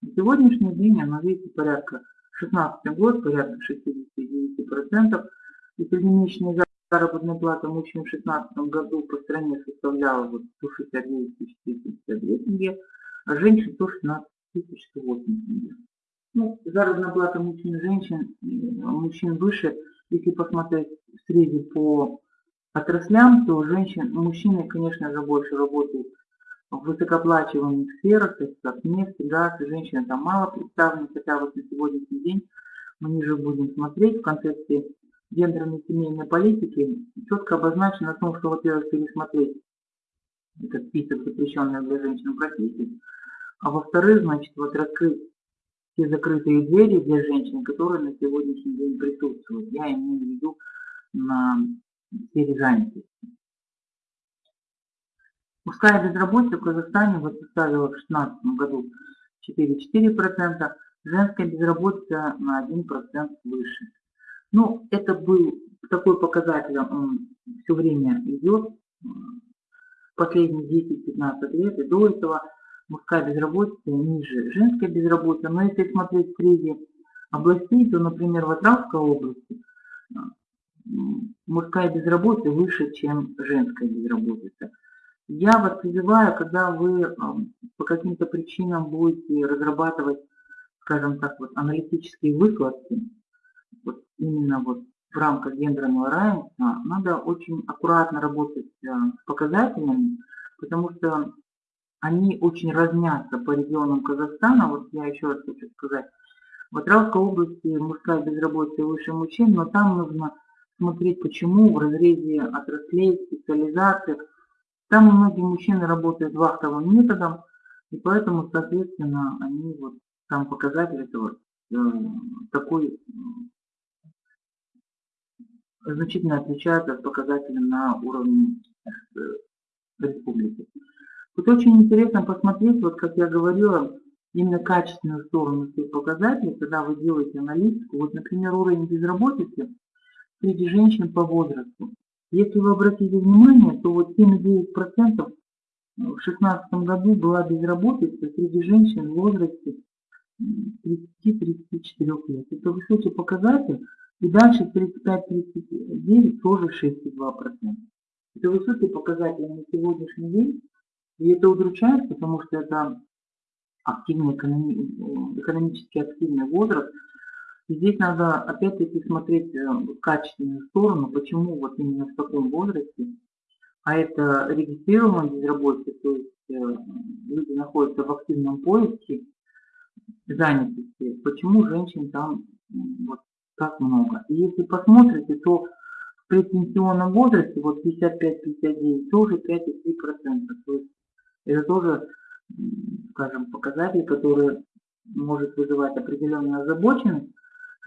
Speaker 2: На сегодняшний день оно, видите, порядка 16 год, порядка 69%. И среднемесячная заработная плата мужчин в 2016 году по стране составляла вот 169 452 тенге, а женщин 116 108 тенге. Ну, заработная плата мужчин и женщин, мужчин выше, если посмотреть в среде по отраслям, то женщин, мужчины, конечно же, больше работают в высокооплачиваемых сферах, то есть как нефть, газ, женщины там мало представлены, хотя вот на сегодняшний день мы ниже будем смотреть в концепции гендерной семейной политики, четко обозначено о том, что, во-первых, пересмотреть этот список запрещенных для женщин профессий, а во-вторых, значит, вот раскрыть те закрытые двери для женщин, которые на сегодняшний день присутствуют. Я имею в виду на сфере занятости. Мужская безработица в Казахстане вот составила в 2016 году 4,4%, женская безработица на 1% выше. Ну, это был такой показатель, он все время идет, последние 10-15 лет, и до этого мужская безработица ниже женская безработица. Но если смотреть среди областей, то, например, в Атравской области мужская безработица выше, чем женская безработица. Я вас призываю, когда вы по каким-то причинам будете разрабатывать, скажем так, вот аналитические выкладки, вот именно вот в рамках гендерного равенства, надо очень аккуратно работать э, с показателями, потому что они очень разнятся по регионам Казахстана. Вот я еще раз хочу сказать, в Атравской области мужская безработица выше мужчин, но там нужно смотреть, почему в разрезе отраслей, специализаций, там многие мужчины работают вахтовым методом, и поэтому, соответственно, они вот там показатель этого э, такой значительно отличается от показателя на уровне э, республики. Тут очень интересно посмотреть, вот как я говорила, именно качественную сторону всех показателей, когда вы делаете аналитику. Вот, например, уровень безработицы среди женщин по возрасту. Если вы обратите внимание, то вот 7,9% в 2016 году была безработица среди женщин в возрасте 30-34 лет. Это высокий показатель. И дальше 35-39 тоже 6,2%. Это высокий показатель на сегодняшний день. И это удручает, потому что это активный, экономически активный возраст – здесь надо опять-таки смотреть э, качественную сторону, почему вот именно в таком возрасте, а это регистрируемая безработица, то есть э, люди находятся в активном поиске занятости, почему женщин там вот так много. И если посмотрите, то в предпенсионном возрасте, вот 55-59, тоже 5,3%. То есть это тоже, скажем, показатель, который может вызывать определенную озабоченность.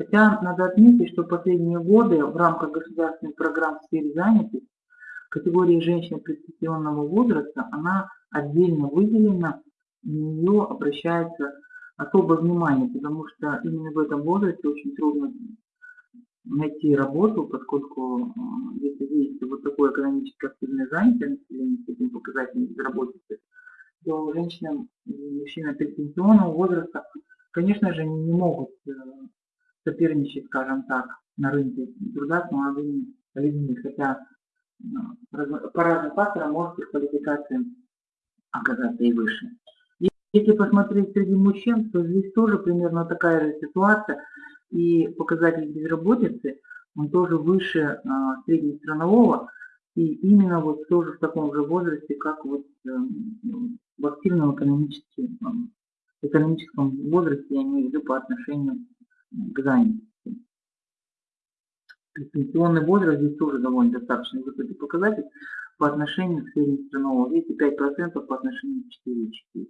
Speaker 2: Хотя надо отметить, что последние годы в рамках государственных программ в сфере занятости категория женщин предпенсионного возраста, она отдельно выделена, на нее обращается особое внимание, потому что именно в этом возрасте очень трудно найти работу, поскольку если есть вот такое экономически активное занятие населения с этим показателем безработицы, то женщинам и мужчинам предпенсионного возраста, конечно же, не могут э, соперничать, скажем так, на рынке труда с молодыми людьми, хотя э, по разным факторам может их квалификация оказаться и выше. Если посмотреть среди мужчин, то здесь тоже примерно такая же ситуация, и показатель безработицы, он тоже выше а, среднестранового, и именно вот тоже в таком же возрасте, как вот э, в активном экономическом, экономическом возрасте, я имею в виду по отношению к занятости. Пенсионный возраст здесь тоже довольно достаточно высокий показатель по отношению к среднестрановому. Видите, 5% по отношению к 4,4%.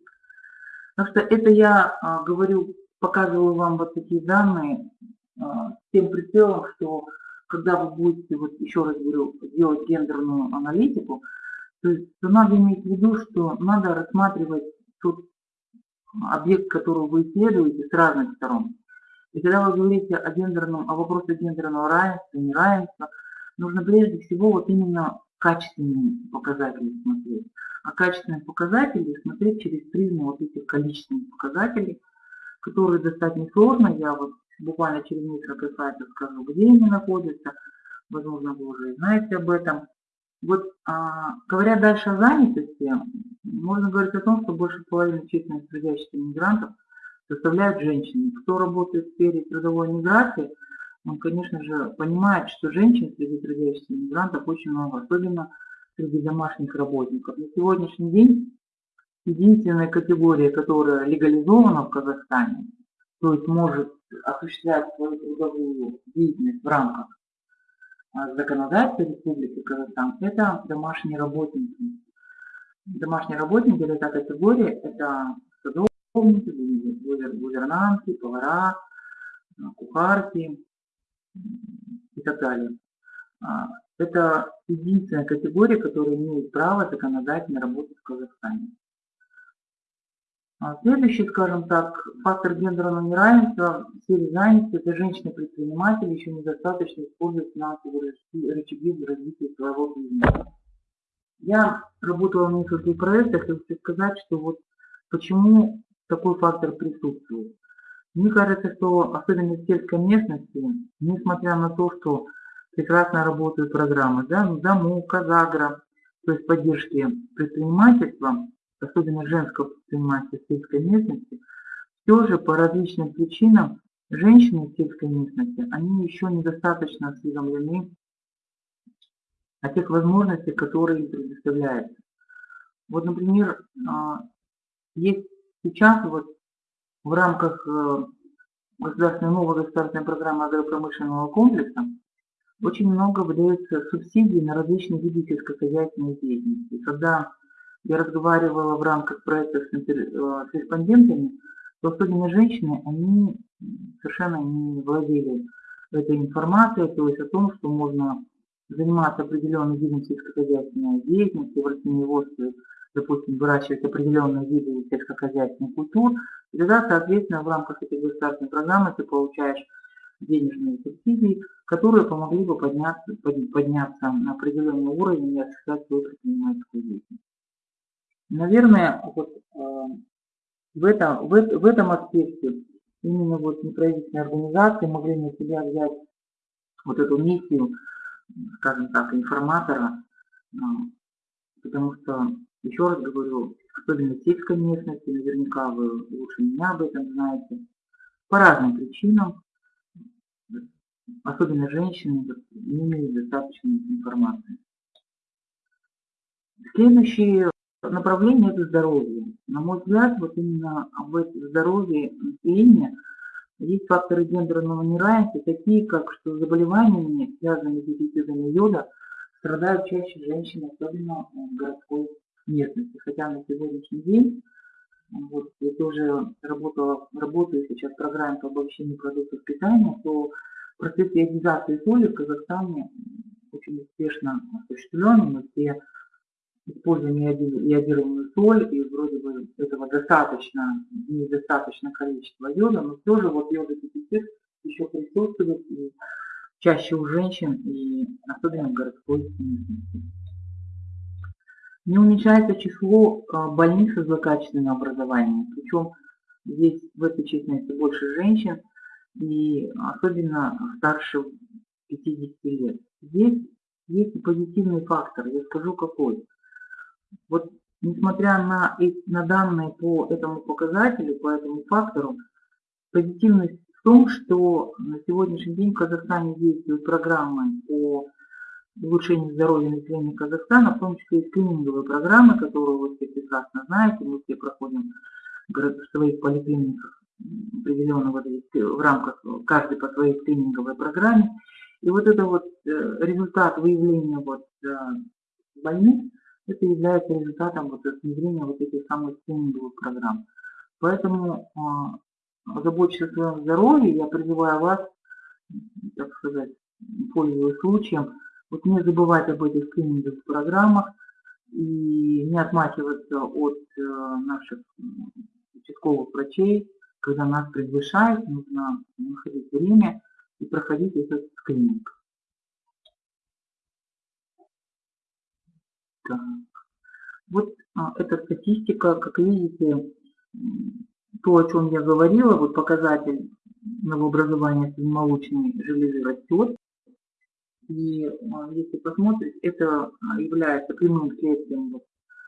Speaker 2: Так что это я а, говорю показываю вам вот такие данные а, с тем прицелом, что когда вы будете, вот еще раз говорю, делать гендерную аналитику, то есть то надо иметь в виду, что надо рассматривать тот объект, который вы исследуете с разных сторон. И когда вы говорите о гендерном, о вопросе гендерного равенства, неравенства, нужно прежде всего вот именно качественные показатели смотреть. А качественные показатели смотреть через призму вот этих количественных показателей – которые достать несложно. Я вот буквально через несколько сайтов скажу, где они находятся. Возможно, вы уже знаете об этом. Вот а, говоря дальше о занятости, можно говорить о том, что больше половины численных трудящихся мигрантов составляют женщины. Кто работает в сфере трудовой миграции, он, конечно же, понимает, что женщин среди трудящихся мигрантов очень много, особенно среди домашних работников. На сегодняшний день единственная категория, которая легализована в Казахстане, то есть может осуществлять свою трудовую деятельность в рамках а, законодательства Республики Казахстан, это домашние работники. Домашние работники – это та категория, это садовники, гувернантки, повара, а, кухарки и так далее. А, это единственная категория, которая имеет право законодательно работать в Казахстане. А следующий, скажем так, фактор гендерного неравенства в сфере занятости – это женщины-предприниматели еще недостаточно используют финансовые рычаги для развития своего бизнеса. Я работала в нескольких проектах и хочу сказать, что вот почему такой фактор присутствует. Мне кажется, что особенно в сельской местности, несмотря на то, что прекрасно работают программы, да, ДАМУ, Казагра, то есть поддержки предпринимательства, особенно женского предпринимательства в сельской местности, все же по различным причинам женщины в сельской местности, они еще недостаточно осведомлены о тех возможностях, которые им предоставляются. Вот, например, а, есть сейчас вот в рамках э, государственной новой государственной программы агропромышленного комплекса очень много выдается субсидий на различные виды сельскохозяйственной деятельности. Когда я разговаривала в рамках проекта с, э, с респондентами, то особенно женщины, они совершенно не владели этой информацией, то есть о том, что можно заниматься определенным видом сельскохозяйственной деятельности, в растениеводстве, допустим, выращивать определенные виды сельскохозяйственных культур, и тогда, соответственно, в рамках этой государственной программы ты получаешь денежные субсидии, которые помогли бы подняться, подняться на определенный уровень и осуществлять свою предпринимательскую деятельность. Наверное, вот, э, в, этом, в, в этом аспекте именно вот неправительственные организации могли на себя взять вот эту миссию, скажем так, информатора, э, потому что, еще раз говорю, особенно сельской местности, наверняка вы лучше меня об этом знаете, по разным причинам, особенно женщины, не имеют достаточной информации. Следующий направление – это здоровье. На мой взгляд, вот именно об этом здоровье населения Есть факторы гендерного неравенства, такие как, что заболеваниями, связанными с дефицитом йода, страдают чаще женщины, особенно в городской местности. Хотя на сегодняшний день, вот, я тоже работала, работаю сейчас в программе по обобщению продуктов питания, то процесс иодизации соли в Казахстане очень успешно осуществлен. Мы все используем иодированную соль, и вроде бы этого достаточно, недостаточно количество йода, но все же вот йододефицит еще присутствует и чаще у женщин, и особенно в городской местности. Не уменьшается число а, больных со злокачественным образованием, причем здесь в этой численности больше женщин, и особенно старше 50 лет. Здесь есть и позитивный фактор, я скажу какой. Вот несмотря на, на данные по этому показателю, по этому фактору, позитивность в том, что на сегодняшний день в Казахстане действуют программы по улучшению здоровья населения Казахстана, в том числе и скрининговые программы, которые вы все прекрасно знаете, мы все проходим в своих поликлиниках определенно вот в рамках каждой по своей скрининговой программе. И вот это вот э, результат выявления вот э, больниц, это является результатом вот внедрения вот этих самых скрининговых программ. Поэтому а, заботьтесь о своем здоровье, я призываю вас, так сказать, пользуясь случаем, вот не забывать об этих скрининговых программах и не отмахиваться от э, наших участковых врачей, когда нас приглашают, нужно находить время и проходить этот скрининг. Так. Вот а, эта статистика, как видите, то, о чем я говорила, вот показатель новообразования молочной железы растет. И а, если посмотреть, это а, является прямым следствием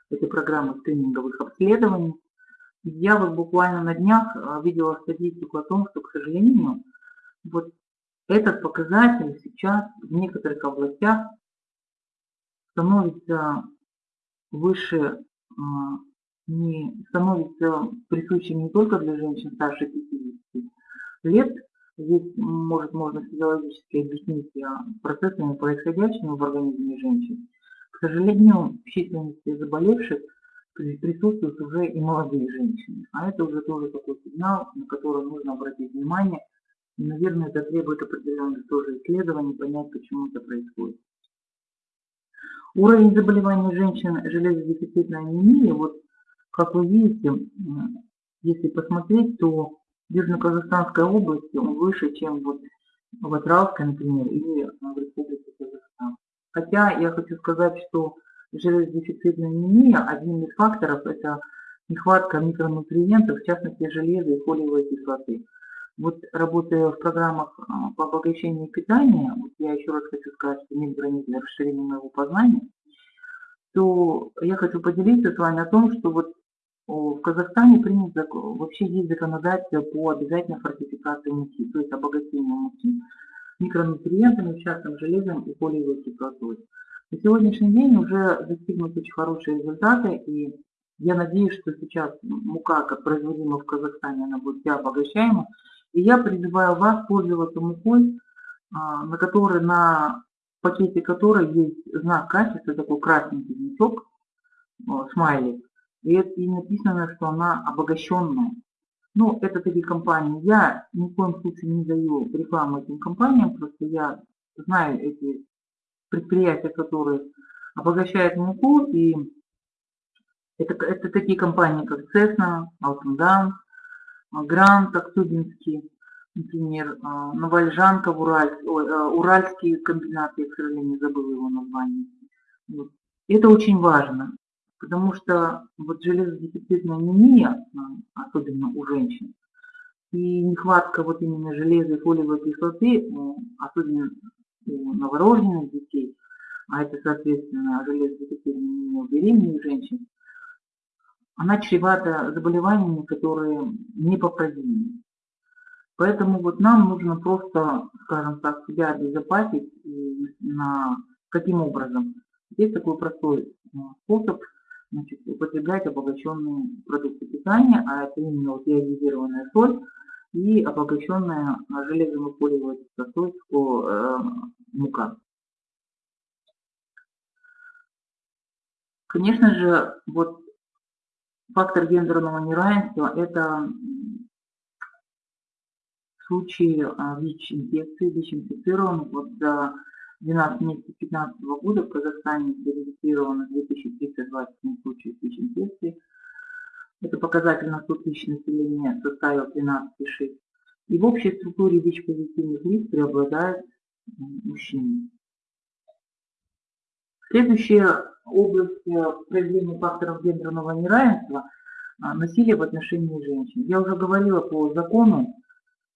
Speaker 2: этой программы скрининговых обследований. Я вот буквально на днях а, видела статистику о том, что, к сожалению, вот этот показатель сейчас в некоторых областях становится выше, не становится присущим не только для женщин старше 50 лет. Здесь, может, можно физиологически объяснить а, процессами, происходящими в организме женщин. К сожалению, в численности заболевших присутствуют уже и молодые женщины. А это уже тоже такой сигнал, на который нужно обратить внимание. И, наверное, это требует определенных тоже исследований, понять, почему это происходит. Уровень заболеваний женщин железодефицитной анемии, вот как вы видите, если посмотреть, то Южно-Казахстанской области он выше, чем вот в Атралской, например, или в Республике Казахстан. Хотя я хочу сказать, что железодефицитная анемия, один из факторов – это нехватка микронутриентов, в частности железа и фолиевой кислоты. Вот работая в программах а, по обогащению питания, вот я еще раз хочу сказать, что нет границ для расширения моего познания, то я хочу поделиться с вами о том, что вот в Казахстане принято, вообще есть законодательство по обязательной фортификации муки, то есть обогащению муки микронутриентами, в железом и фолиевой кислотой. На сегодняшний день уже достигнуты очень хорошие результаты, и я надеюсь, что сейчас мука, как производима в Казахстане, она будет вся обогащаема. И я призываю вас пользоваться мукой, а, на которой, на пакете которой есть знак качества, такой красненький значок, смайлик. И, и написано, что она обогащенная. Ну, это такие компании. Я ни в коем случае не даю рекламу этим компаниям, просто я знаю эти предприятия, которые обогащают муку, и это, это такие компании, как Cessna, Алтендан, Грант, Актубинский, например, а, Новольжанка, Ураль, ой, а, Уральский комбинат, я, к сожалению, забыла его название. Вот. Это очень важно, потому что вот железодефицитная анемия, а, особенно у женщин, и нехватка вот именно железа и фолиевой кислоты, особенно у новорожденных детей, а это, соответственно, железодефицитная у беременных женщин, она чревата заболеваниями, которые непоправимы. Поэтому вот нам нужно просто, скажем так, себя обезопасить на каким образом. Есть такой простой э, способ значит, употреблять обогащенные продукты питания, а это именно вот ионизированная соль и обогащенная железом и фолиевой кислотой э, мука. Конечно же, вот фактор гендерного неравенства – это случаи а, ВИЧ-инфекции, ВИЧ-инфицированных. Вот 12 месяцев 2015 года в Казахстане зарегистрировано 2327 случаев ВИЧ-инфекции. Это показатель на 100 тысяч населения составил 13,6. И в общей структуре ВИЧ-позитивных лиц преобладают мужчины. Следующая область э, проявления факторов гендерного неравенства – насилие в отношении женщин. Я уже говорила по закону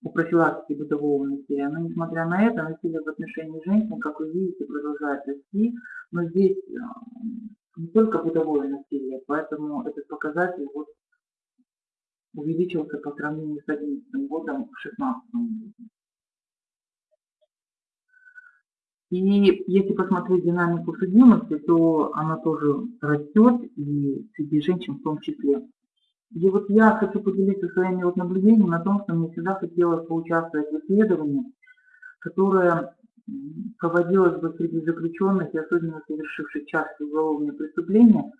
Speaker 2: по профилактике бытового насилия, но несмотря на это, насилие в отношении женщин, как вы видите, продолжает расти, но здесь э, не только бытовое насилие, поэтому этот показатель вот увеличился по сравнению с 2011 годом к 2016 году. И если посмотреть динамику судимости, то она тоже растет, и среди женщин в том числе. И вот я хочу поделиться своими вот наблюдениями о том, что мне всегда хотелось поучаствовать в исследовании, которое проводилось бы среди заключенных и особенно совершивших частые уголовные преступления.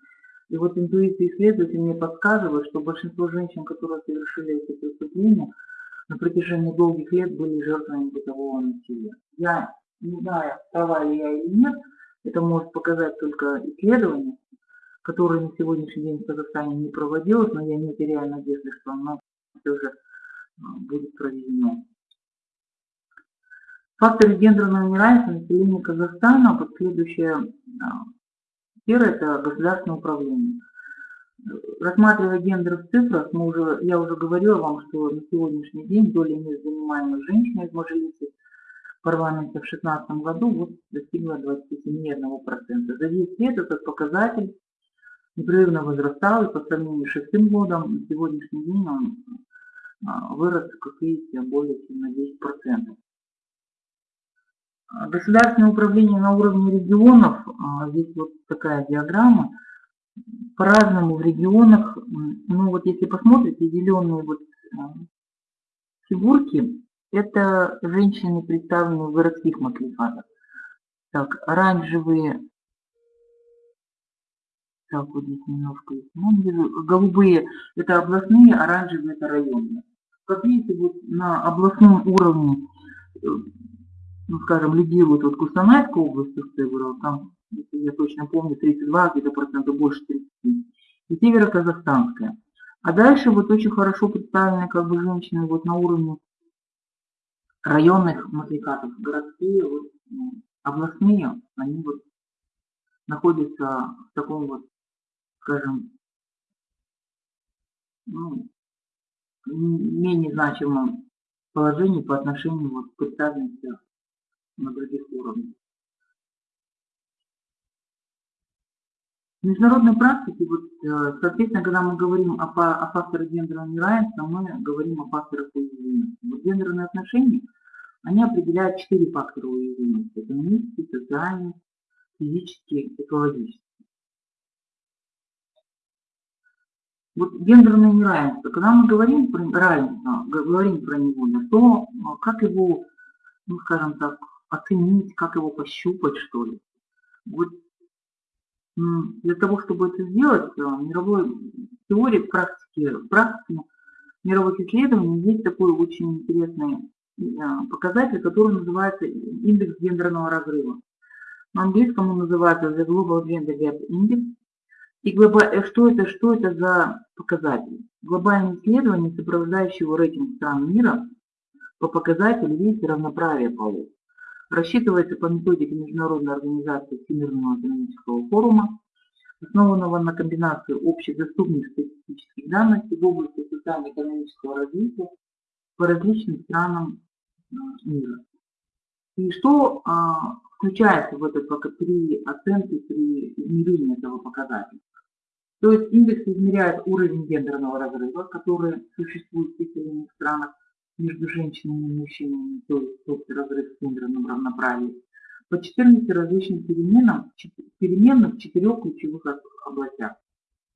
Speaker 2: И вот интуиция исследователей мне подсказывает, что большинство женщин, которые совершили эти преступления, на протяжении долгих лет были жертвами бытового насилия. Я не знаю, права ли я или нет, это может показать только исследование, которое на сегодняшний день в Казахстане не проводилось, но я не теряю надежды, что оно все же а, будет проведено. Факторы гендерного неравенства населения Казахстана, вот следующая а, сфера – это государственное управление. Рассматривая гендер в цифрах, мы уже, я уже говорила вам, что на сегодняшний день доля мест, занимаемых женщиной из Мажилисы, парламента в 2016 году вот достигла 27,1%. За 10 лет этот показатель непрерывно возрастал, и по сравнению с шестым годом, на сегодняшний день он а, вырос, как видите, более чем на 10%. А, государственное управление на уровне регионов, а, здесь вот такая диаграмма, по-разному в регионах, ну вот если посмотрите, зеленые вот фигурки, это женщины, представленные в городских маклифатах. Так, оранжевые так, здесь немножко. Ну, голубые это областные, оранжевые это районные. Как видите, вот на областном уровне, э, ну, скажем, лидирует вот Кустанайская область, там, если я точно помню, 32 где-то процентов больше 30. И Северо-Казахстанская. А дальше вот очень хорошо представлены как бы женщины вот на уровне районных матрикатов. Городские, вот, ну, областные, они вот находятся в таком вот скажем, ну, менее значимом положении по отношению вот, к представленности на других уровнях. В международной практике, вот, э, соответственно, когда мы говорим о, о факторах гендерного неравенства, мы говорим о факторах уязвимости. Вот гендерные отношения, они определяют четыре фактора уязвимости. Экономический, социальный, физический, экологический. Вот гендерное неравенство, когда мы говорим про равенство, говорим про него, то а, как его, ну скажем так, оценить, как его пощупать, что ли. Вот для того, чтобы это сделать, а, мировой теории, практики, практике мировых исследований есть такой очень интересный а, показатель, который называется индекс гендерного разрыва. На английском он называется The Global Gender Gap Index. И. Э, что это, что это за показатель? Глобальное исследование, сопровождающего рейтинг стран мира по показателю видите равноправия полов. Рассчитывается по методике Международной организации Всемирного экономического форума, основанного на комбинации общедоступных статистических данных в области социально-экономического развития по различным странам э, мира. И что а, включается в этот при оценке, при измерении этого показателя? То есть индекс измеряет уровень гендерного разрыва, который существует в переселенных странах между женщинами и мужчинами, то есть тот разрыв в гендерном равноправии, по 14 различным переменам, переменным в четырех ключевых областях.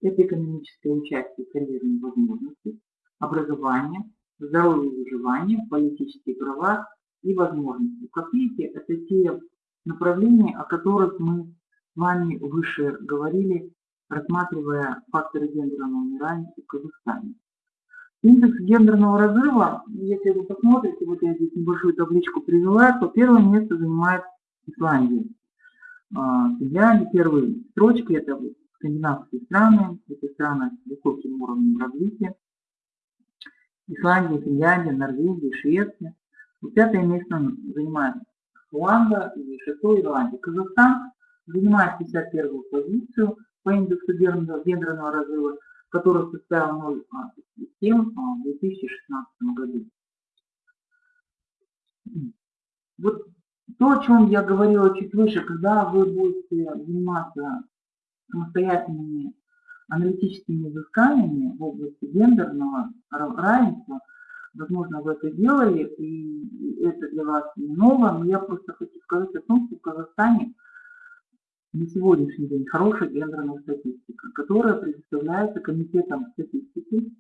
Speaker 2: Это экономическое участие, карьерные возможности, образование, здоровье и выживание, политические права и возможности. Как видите, это те направления, о которых мы с вами выше говорили, рассматривая факторы гендерного неравенства в Казахстане. Индекс гендерного разрыва, если вы посмотрите, вот я здесь небольшую табличку привела, то первое место занимает Исландия. А, Финляндия, первые строчки, это скандинавские страны, это страны с высоким уровнем развития. Исландия, Финляндия, Норвегия, Швеция. Пятое место занимает Руанда и шестое Ирландия. Казахстан занимает 51 позицию по индексу гендерного разрыва, который составил 0,7 в 2016 году. Вот то, о чем я говорила чуть выше, когда вы будете заниматься самостоятельными аналитическими изысканиями в области гендерного равенства, возможно, вы это делали, и это для вас не ново, но я просто хочу сказать о том, что в Казахстане на сегодняшний день хорошая гендерная статистика, которая предоставляется Комитетом статистики,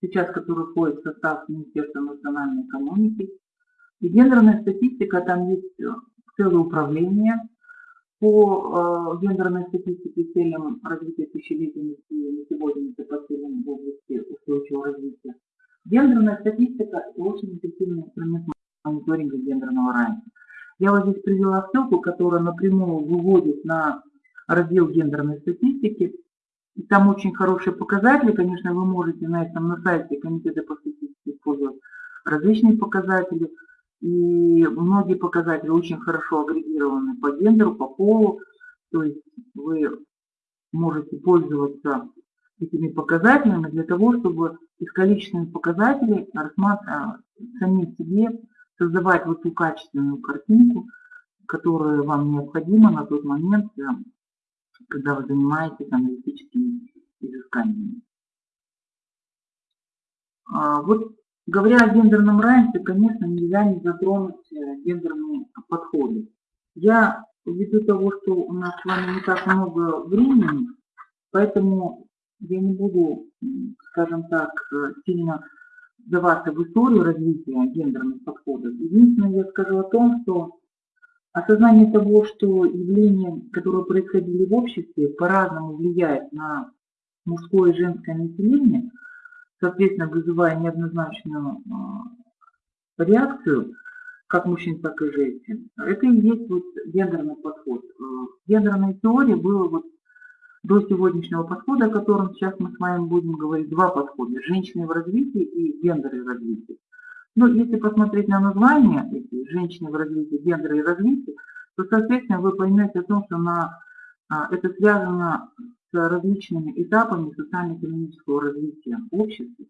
Speaker 2: сейчас который входит в состав Министерства национальной экономики. И гендерная статистика, там есть целое управление по э, гендерной статистике целям развития тысячелетности на сегодня это по целям в области устойчивого развития. Гендерная статистика – очень эффективный инструмент мониторинга гендерного равенства. Я вот здесь привела ссылку, которая напрямую выводит на раздел гендерной статистики. И там очень хорошие показатели. Конечно, вы можете на этом на сайте Комитета по статистике использовать различные показатели. И многие показатели очень хорошо агрегированы по гендеру, по полу. То есть вы можете пользоваться этими показателями для того, чтобы из количественных показателей рассматривать самим себе создавать вот ту качественную картинку, которая вам необходима на тот момент, э, когда вы занимаетесь аналитическими изысканиями. А, вот говоря о гендерном равенстве, конечно, нельзя не затронуть э, гендерные подходы. Я ввиду того, что у нас с вами не так много времени, поэтому я не буду, скажем так, э, сильно вдаваться в историю развития гендерных подходов. Единственное, я скажу о том, что осознание того, что явления, которые происходили в обществе, по-разному влияют на мужское и женское население, соответственно, вызывая неоднозначную а, реакцию, как мужчин, так и женщин. Это и есть вот гендерный подход. Э, в гендерной теории было вот до сегодняшнего подхода, о котором сейчас мы с вами будем говорить, два подхода. Женщины в развитии и гендеры в развитии. Но если посмотреть на название эти женщины в развитии, гендеры и развитие, то, соответственно, вы поймете о том, что на, а, это связано с различными этапами социально-экономического развития общества.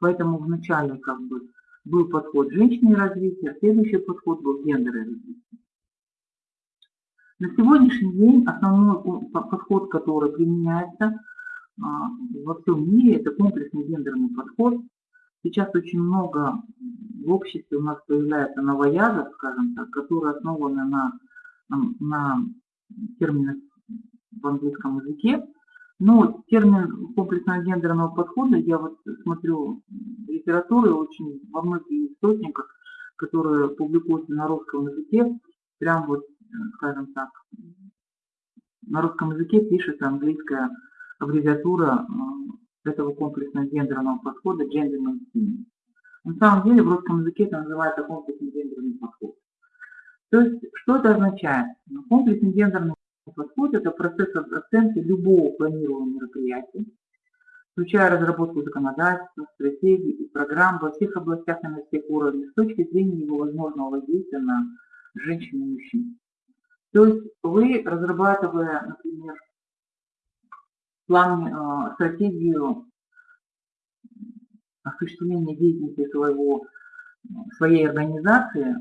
Speaker 2: Поэтому вначале как бы был подход женщины развития, а следующий подход был гендеры развития. На сегодняшний день основной подход, который применяется а, во всем мире, это комплексный гендерный подход. Сейчас очень много в обществе у нас появляется новоязов, скажем так, которые основаны на, на терминах в английском языке. Но термин комплексного гендерного подхода, я вот смотрю литературы очень во многих источниках, которые публикуются на русском языке, прям вот скажем так, на русском языке пишется английская аббревиатура э, этого комплексного гендерного подхода gender mainstreaming. На самом деле в русском языке это называется комплексный гендерный подход. То есть, что это означает? Ну, комплексный гендерный подход – это процесс оценки любого планируемого мероприятия, включая разработку законодательства, стратегий и программ во всех областях и на всех уровнях с точки зрения его возможного воздействия на женщин и мужчин. То есть вы, разрабатывая, например, план, э, стратегию осуществления деятельности своего, своей организации,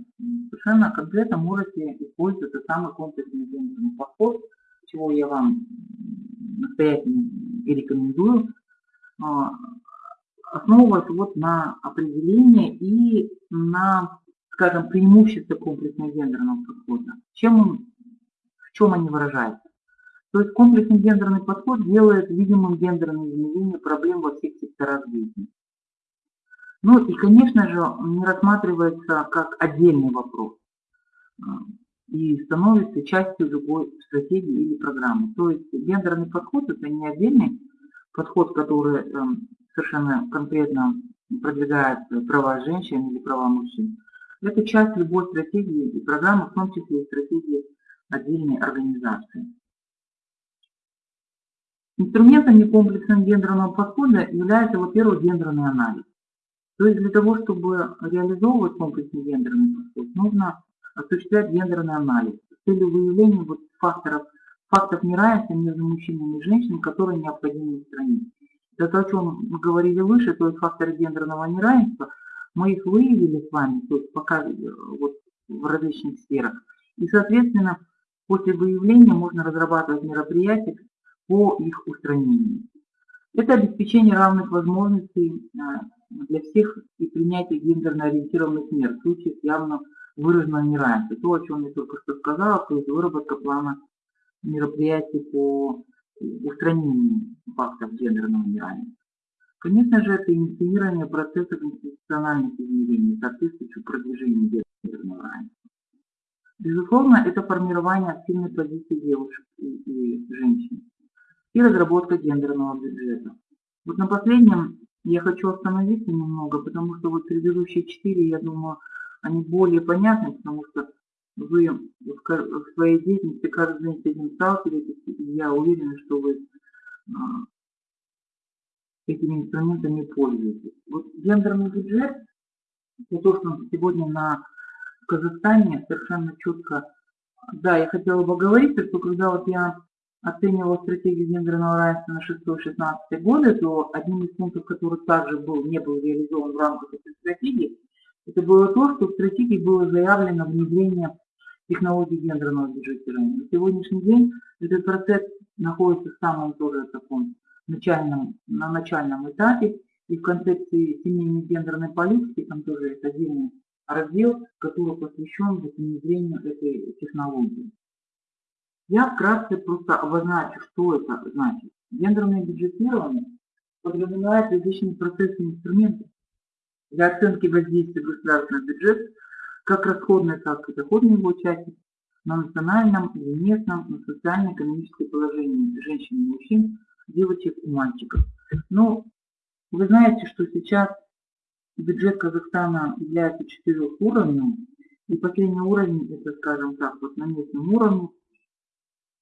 Speaker 2: совершенно конкретно можете использовать этот самый комплексный гендерный подход, чего я вам настоятельно и рекомендую, э, основываясь вот на определении и на, скажем, преимуществе комплексного гендерного подхода. Чем он чем они выражаются. То есть комплексный гендерный подход делает видимым гендерное измерение проблем во всех секторах жизни. Ну и, конечно же, не рассматривается как отдельный вопрос а, и становится частью любой стратегии или программы. То есть гендерный подход – это не отдельный подход, который эм, совершенно конкретно продвигает права женщин или права мужчин. Это часть любой стратегии и программы, в том числе и стратегии отдельной организации. Инструментом некомплексного гендерного подхода является, во-первых, гендерный анализ. То есть для того, чтобы реализовывать комплексный гендерный подход, нужно осуществлять гендерный анализ с целью выявления вот факторов, фактов неравенства между мужчинами и женщинами, которые необходимо устранить. Это то, о чем мы говорили выше, то есть факторы гендерного неравенства, мы их выявили с вами, то есть пока э, вот, в различных сферах. И, соответственно, после выявления можно разрабатывать мероприятия по их устранению. Это обеспечение равных возможностей э, для всех и принятие гендерно ориентированных мер в случае явно выраженного неравенства. То, о чем я только что сказала, то есть выработка плана мероприятий по устранению фактов гендерного неравенства. Конечно же, это инициирование процессов институциональных изменений, соответствующих продвижению гендерного равенства. Безусловно, это формирование активной позиции девушек и, и женщин и разработка гендерного бюджета. Вот на последнем я хочу остановиться немного, потому что вот предыдущие четыре, я думаю, они более понятны, потому что вы в своей деятельности каждый день с этим сталкиваетесь, и я уверена, что вы а, этими инструментами пользуетесь. Вот гендерный бюджет, то, что сегодня на Казахстане совершенно четко, да, я хотела бы говорить, что когда вот я оценивала стратегию гендерного равенства на 6-16 годы, то одним из пунктов, который также был, не был реализован в рамках этой стратегии, это было то, что в стратегии было заявлено внедрение технологий гендерного бюджетирования. На сегодняшний день этот процесс находится в самом тоже таком начальном, на начальном этапе, и в концепции семейной гендерной политики там тоже есть отдельный раздел, который посвящен внедрению этой технологии. Я вкратце просто обозначу, что это значит. Гендерное бюджетирование подразумевает различные процессы и инструменты для оценки воздействия государственного бюджета как расходной, так и доходной его части на национальном или местном, на социально-экономическое положение женщин и мужчин, девочек и мальчиков. Но вы знаете, что сейчас бюджет Казахстана является четырех уровнем, и последний уровень, это, скажем так, вот на местном уровне,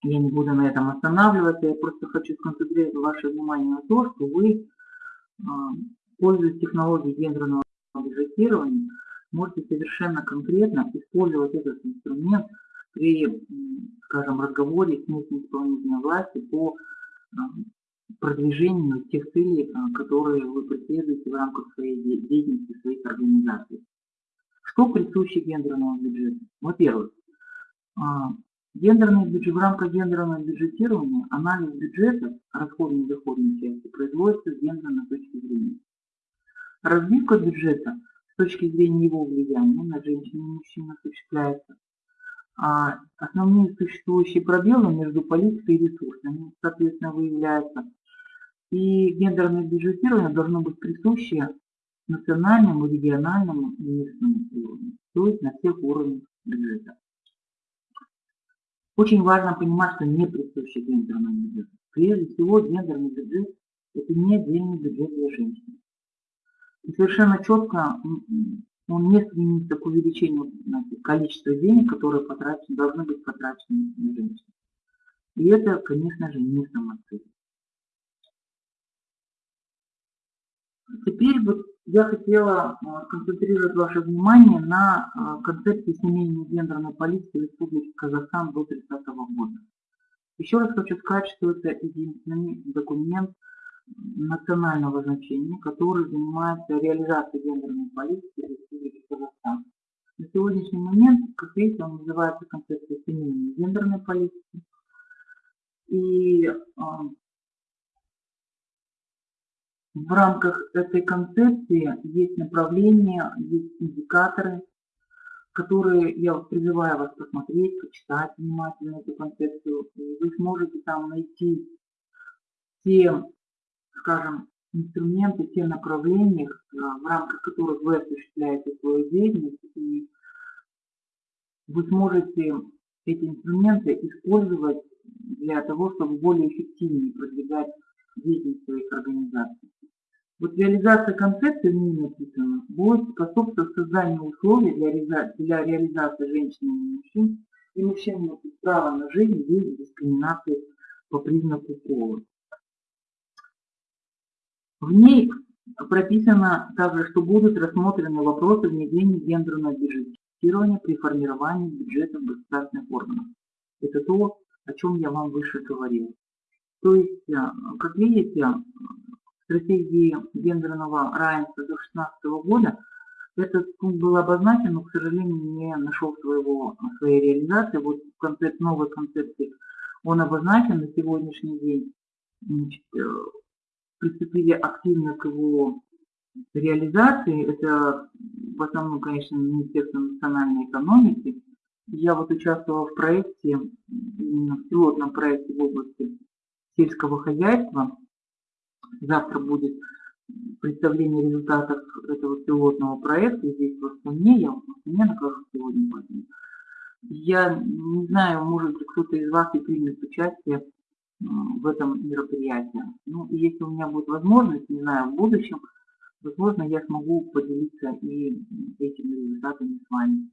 Speaker 2: я не буду на этом останавливаться, я просто хочу сконцентрировать ваше внимание на то, что вы, а, пользуясь технологией гендерного бюджетирования, можете совершенно конкретно использовать этот инструмент при, скажем, разговоре с местной исполнительной властью по а, продвижению тех целей, а, которые вы преследуете в рамках своей деятельности, своих организаций. Что присуще гендерному бюджету? Во-первых, Гендерный бюджет, в рамках гендерного бюджетирования анализ бюджета расходной и доходной части производится с гендерной точки зрения. Разбивка бюджета с точки зрения его влияния на женщин и мужчин осуществляется. А основные существующие пробелы между политикой и ресурсами, соответственно, выявляются. И гендерное бюджетирование должно быть присуще национальному, региональному и местному уровню, то есть на всех уровнях бюджета. Очень важно понимать, что не присущий гендерному бюджету. Прежде всего, гендерный бюджет – это не отдельный бюджет для женщин. И совершенно четко он не стремится к увеличению знаете, количества денег, которые потрачены, должны быть потрачены на женщин. И это, конечно же, не самоцель. Теперь вот я хотела а, сконцентрировать ваше внимание на а, концепции семейной гендерной политики Республики Казахстан до 30 года. Еще раз хочу сказать, что это единственный документ национального значения, который занимается реализацией гендерной политики Республики Казахстан. На сегодняшний момент, как видите, он называется концепция семейной гендерной политики. И а, в рамках этой концепции есть направления, есть индикаторы, которые я призываю вас посмотреть, почитать внимательно эту концепцию. И вы сможете там найти те, скажем, инструменты, те направления, э, в рамках которых вы осуществляете свою деятельность, и вы сможете эти инструменты использовать для того, чтобы более эффективнее продвигать деятельность своих организаций. Вот реализация концепции, в ней будет способствовать созданию условий для, реализации, для реализации женщин и мужчин, и мужчин право на жизнь без дискриминации по признаку пола. В ней прописано также, что будут рассмотрены вопросы внедрения гендерного бюджетирования при формировании бюджетов государственных органов. Это то, о чем я вам выше говорил. То есть, э, как видите, в стратегии гендерного равенства до 2016 года этот пункт был обозначен, но, к сожалению, не нашел своего, своей реализации. Вот концепт, новой концепции он обозначен на сегодняшний день. Значит, э, приступили активно к его реализации. Это в основном, конечно, Министерство национальной экономики. Я вот участвовала в проекте, именно в пилотном проекте в области сельского хозяйства. Завтра будет представление результатов этого пилотного проекта здесь в Астане. Я в Астане нахожусь сегодня позднее. Я не знаю, может быть, кто-то из вас и примет участие в этом мероприятии. Ну, и если у меня будет возможность, не знаю, в будущем, возможно, я смогу поделиться и этими результатами с вами.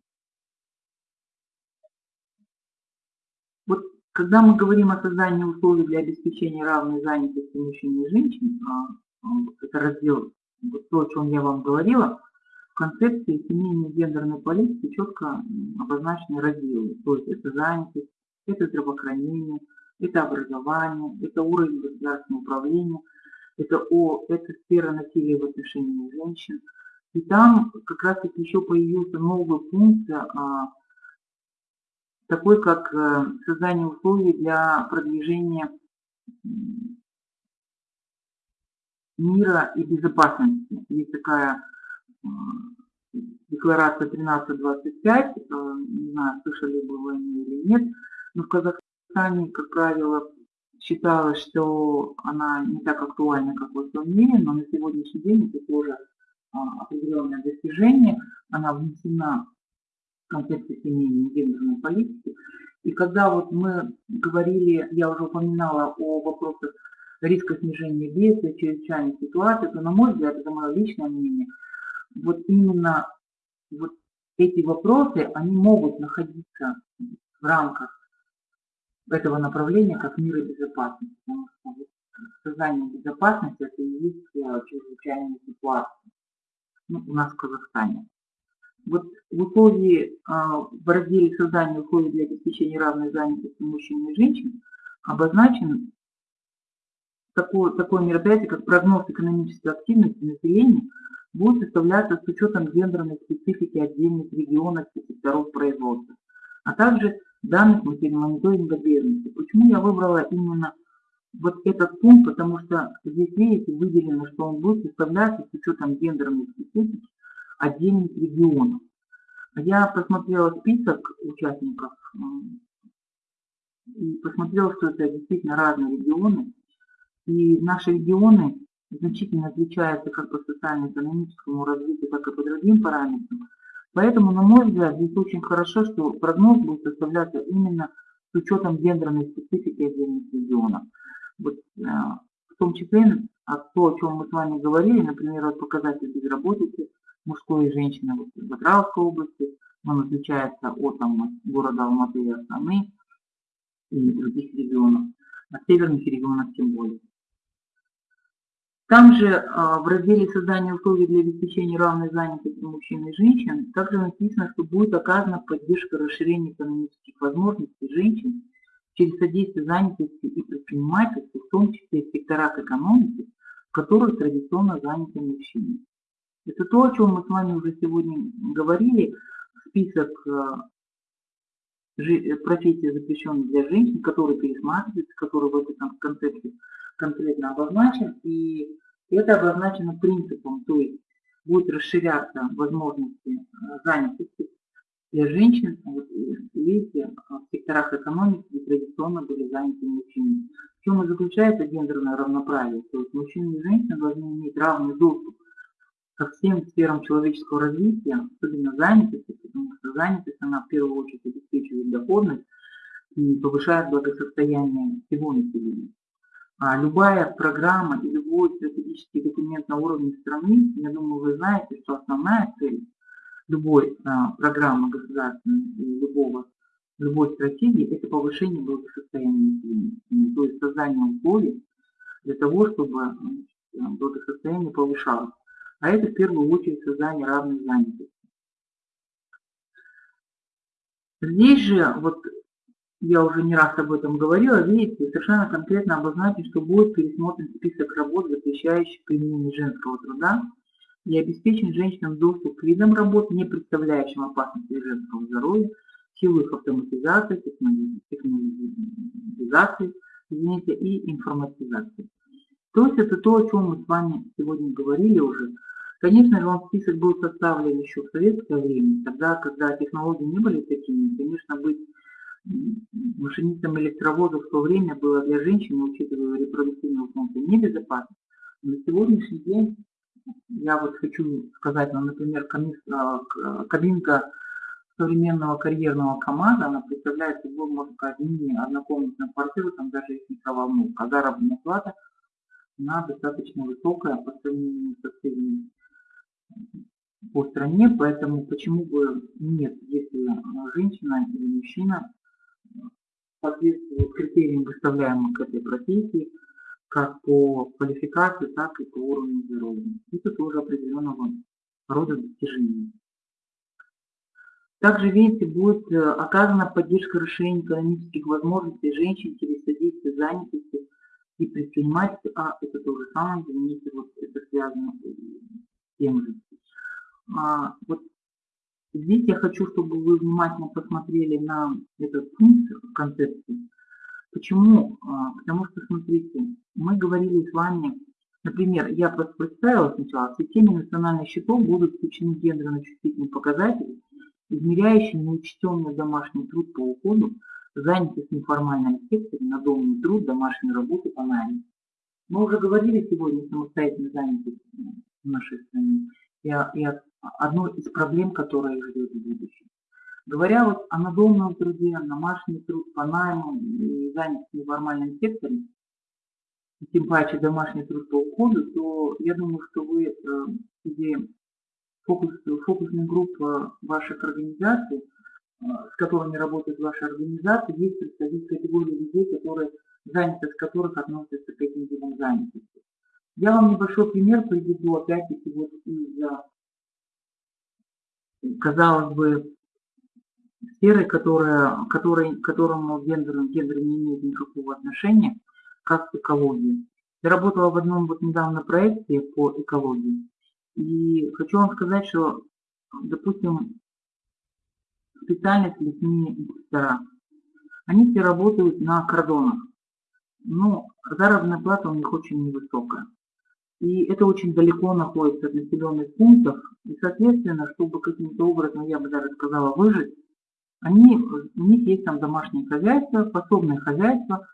Speaker 2: Вот когда мы говорим о создании условий для обеспечения равной занятости мужчин и женщин, а, а, это раздел, то, о чем я вам говорила, в концепции семейной гендерной политики четко обозначены разделы. То есть это занятость, это здравоохранение, это образование, это уровень государственного управления, это, о, это сфера насилия в отношении женщин. И там как раз еще появился новый пункт, а, такой как а, создание условий для продвижения мира и безопасности. Есть такая а, декларация 1325, не знаю, слышали бы вы о или нет, но в Казахстане как правило, считалось, что она не так актуальна, как в этом мире, но на сегодняшний день это тоже определенное достижение. Она внесена в концепцию семейной гендерной политики. И когда вот мы говорили, я уже упоминала о вопросах риска снижения бедствия, чрезвычайной ситуации, то, на мой взгляд, это мое личное мнение, вот именно вот эти вопросы, они могут находиться в рамках этого направления как мир и безопасность. Потому что создание безопасности это и есть э, чрезвычайная ситуация ну, у нас в Казахстане. Вот в условии, а, в разделе создания условий для обеспечения равной занятости мужчин и женщин обозначен такое, такое мероприятие, как прогноз экономической активности населения, будет составляться с учетом гендерной специфики отдельных регионов и секторов производства, а также данных мониторинга бедности. Почему я выбрала именно вот этот пункт, потому что здесь, видите, выделено, что он будет составляться с учетом гендерной специфики отдельных регионов. Я посмотрела список участников и посмотрела, что это действительно разные регионы. И наши регионы значительно отличаются как по социально-экономическому развитию, так и по другим параметрам. Поэтому, на мой взгляд, здесь очень хорошо, что прогноз будет составляться именно с учетом гендерной специфики отдельных регионов. Вот, э, в том числе а то, о чем мы с вами говорили, например, вот показатель безработицы мужской и женщины вот, в Атравской области, он отличается от там, города Алматы и Астаны и других регионов, от северных регионов тем более. Там же а, в разделе создания условий для обеспечения равной занятости мужчин и женщин также написано, что будет оказана поддержка расширения экономических возможностей женщин через содействие занятости и предпринимательства, в том числе в секторах экономики, в традиционно заняты мужчины. Это то, о чем мы с вами уже сегодня говорили, список а, профессий, запрещенных для женщин, который пересматривается, который в этом концепте конкретно обозначен, и это обозначено принципом, то есть будет расширяться возможности э, занятости для женщин, вот, э, видите, в секторах экономики традиционно были заняты мужчины. В чем и заключается гендерное равноправие. То есть мужчины и женщины должны иметь равный доступ ко всем сферам человеческого развития, особенно занятости, потому что занятость, она в первую очередь обеспечивает доходность и повышает благосостояние всего населения. А любая программа и любой стратегический документ на уровне страны, я думаю, вы знаете, что основная цель любой а, программы государственной любого, любой стратегии – это повышение благосостояния населения, то есть создание условий для того, чтобы благосостояние повышалось. А это в первую очередь создание равной занятости. Здесь же, вот я уже не раз об этом говорила, видите, совершенно конкретно обозначить, что будет пересмотрен список работ, запрещающих применение женского труда, и обеспечен женщинам доступ к видам работ, не представляющим опасности для женского здоровья, в силу их автоматизации, технологизации извините, и информатизации. То есть это то, о чем мы с вами сегодня говорили уже. Конечно же, он список был составлен еще в советское время, тогда, когда технологии не были такими, конечно, быть машинистом электровоза в то время было для женщины, учитывая репродуктивную функцию, небезопасно. На сегодняшний день я вот хочу сказать, ну, например, а, кабинка современного карьерного КАМАЗа, она представляет собой, можно сказать, мини-однокомнатную квартиру, там даже есть микроволновка, заработная плата, она достаточно высокая по сравнению со средней по стране, поэтому почему бы нет, если женщина или мужчина соответствует критериям, выставляемым к этой профессии, как по квалификации, так и по уровню здоровья. Это тоже определенного рода достижения. Также, видите, будет э, оказана поддержка расширения экономических возможностей женщин через содействие занятости и предпринимательства, а это то же самое, заметьте, вот это связано с тем же. А, вот здесь я хочу, чтобы вы внимательно посмотрели на этот пункт концепции. Почему? А, потому что, смотрите, мы говорили с вами, например, я просто представила сначала, в системе национальных счетов будут включены гендерно-чувствительные показатели, измеряющие неучтенный домашний труд по уходу, занятость в неформальном секторе, надомный труд, домашнюю работу по найму. Мы уже говорили сегодня о самостоятельной занятости в нашей стране и, и одной из проблем, которая их ждет в будущем. Говоря вот о надомном труде, домашний труд по найму и занятости в неформальном секторе, тем паче домашний труд по уходу, то я думаю, что вы э, среди фокус, фокусной группы ваших организаций, э, с которыми работает ваша организация, есть представители категории людей, которые, занятость которых относятся к этим видам занятости. Я вам небольшой пример приведу, опять-таки, вот из, казалось бы, сферы, которая, которой, к которому гендер, гендер не имеет никакого отношения, как экология. Я работала в одном вот недавно проекте по экологии. И хочу вам сказать, что, допустим, специальность лесные инспектора, они все работают на кордонах. Но заработная плата у них очень невысокая. И это очень далеко находится от населенных пунктов. И, соответственно, чтобы каким-то образом, я бы даже сказала, выжить, они, у них есть там домашнее хозяйство, пособное хозяйство,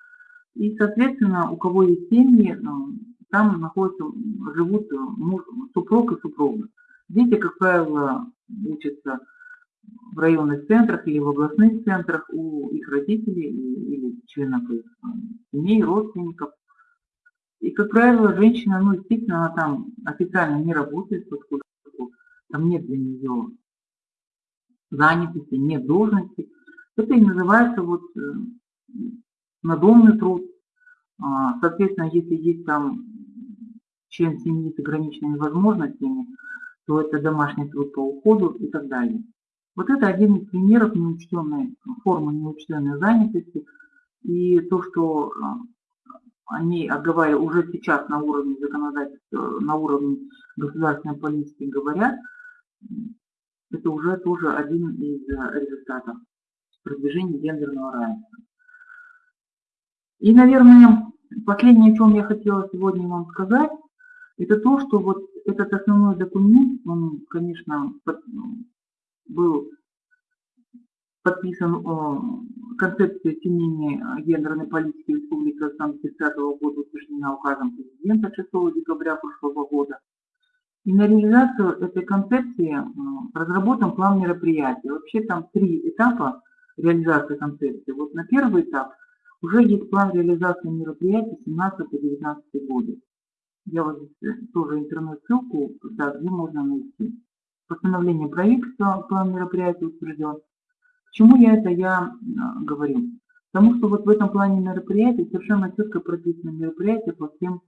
Speaker 2: и, соответственно, у кого есть семьи, ну, там находятся, живут муж, супруг и супруга. Дети, как правило, учатся в районных центрах или в областных центрах у их родителей или членов их семей, родственников. И, как правило, женщина, ну, естественно, она там официально не работает, поскольку там нет для нее занятости, нет должности. Это и называется вот э, надомный труд. А, соответственно, если есть там член семьи с ограниченными возможностями, то это домашний труд по уходу и так далее. Вот это один из примеров неучтенной, формы неучтенной занятости. И то, что а, они оговаривают уже сейчас на уровне законодательства, на уровне государственной политики говорят, это уже тоже один из э, результатов продвижения гендерного равенства. И, наверное, последнее, о чем я хотела сегодня вам сказать, это то, что вот этот основной документ, он, конечно, был подписан э, концепция э, гендерной политики Республики Казахстан 30 года, утверждена указом президента 6 декабря прошлого года. И на реализацию этой концепции э, разработан план мероприятий. Вообще там три этапа реализации концепции. Вот на первый этап уже есть план реализации мероприятий 17 по 19 годы. Я вот здесь тоже интернет-ссылку, да, где можно найти. Постановление правительства, план мероприятий утвержден. Почему я это я говорю? Потому что вот в этом плане мероприятий совершенно четко прописаны мероприятия по всем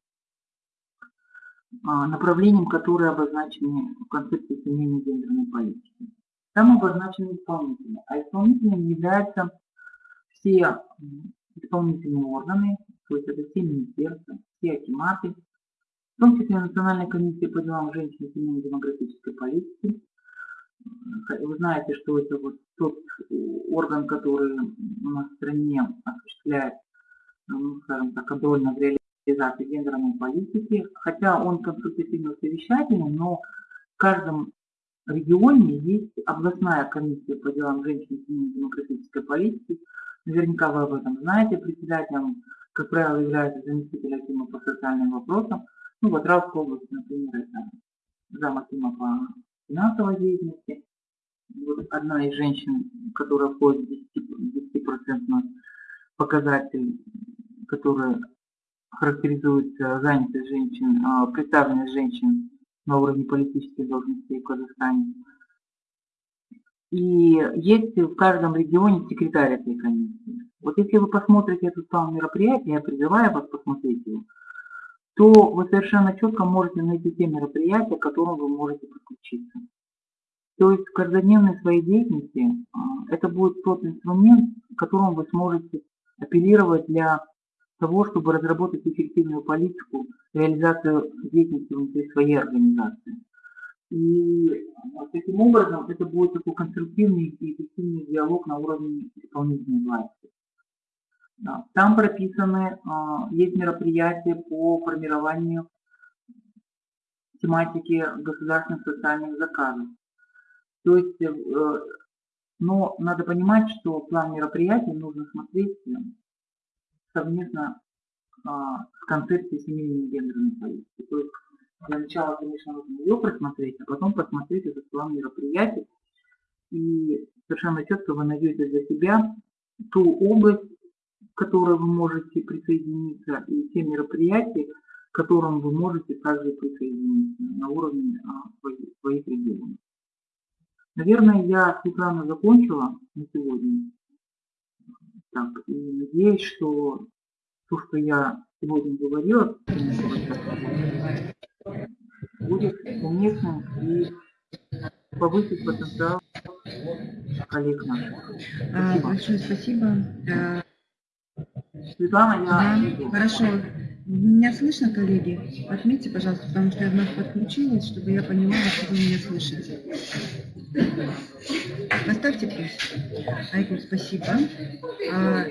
Speaker 2: а, направлениям, которые обозначены в концепции семейной гендерной политики. Там обозначены исполнители, а исполнителями являются все исполнительные органы, то есть это все министерства, все акиматы, в том числе Национальная комиссия по делам женщин и семейной демографической политики. Вы знаете, что это вот тот орган, который у нас в стране осуществляет, ну, скажем так, контрольно в реализации гендерной политики, хотя он консультативно-совещательный, но в каждом регионе есть областная комиссия по делам женщин и семейной демографической политики. Наверняка вы об этом знаете. Председателем, как правило, является заместитель Акима по социальным вопросам. Ну, в Атравской области, например, это зам Акима по финансовой деятельности. Вот одна из женщин, которая входит в 10%, показатель, который характеризует занятость женщин, а, представленность женщин на уровне политических должностей в Казахстане. И есть в каждом регионе секретарь этой комиссии. Вот если вы посмотрите этот план мероприятия, я призываю вас посмотреть его, то вы совершенно четко можете найти те мероприятия, к которым вы можете подключиться. То есть в каждодневной своей деятельности а, это будет тот инструмент, которым вы сможете апеллировать для того, чтобы разработать эффективную политику, реализацию деятельности внутри своей организации. И таким образом это будет такой конструктивный и эффективный диалог на уровне исполнительной власти. Там прописаны, а, есть мероприятия по формированию тематики государственных социальных заказов. То есть, э, но надо понимать, что план мероприятий нужно смотреть совместно а, с концепцией семейной гендерной политики. То есть для начала, конечно, нужно ее просмотреть, а потом посмотреть этот план мероприятий. И совершенно четко вы найдете для себя ту область, которой вы можете присоединиться, и те мероприятия, к которым вы можете также присоединиться на уровне своих, своих регионов. Наверное, я, Светлана, закончила на сегодня. Так, и надеюсь, что то, что я сегодня говорила, будет уместным и повысить потенциал коллег наших.
Speaker 1: А, большое спасибо.
Speaker 2: Светлана, я...
Speaker 1: Да, хорошо. Меня слышно, коллеги? Отметьте, пожалуйста, потому что я вновь подключилась, чтобы я понимала, что вы меня слышите. Поставьте плюс. Айгуль, спасибо. А,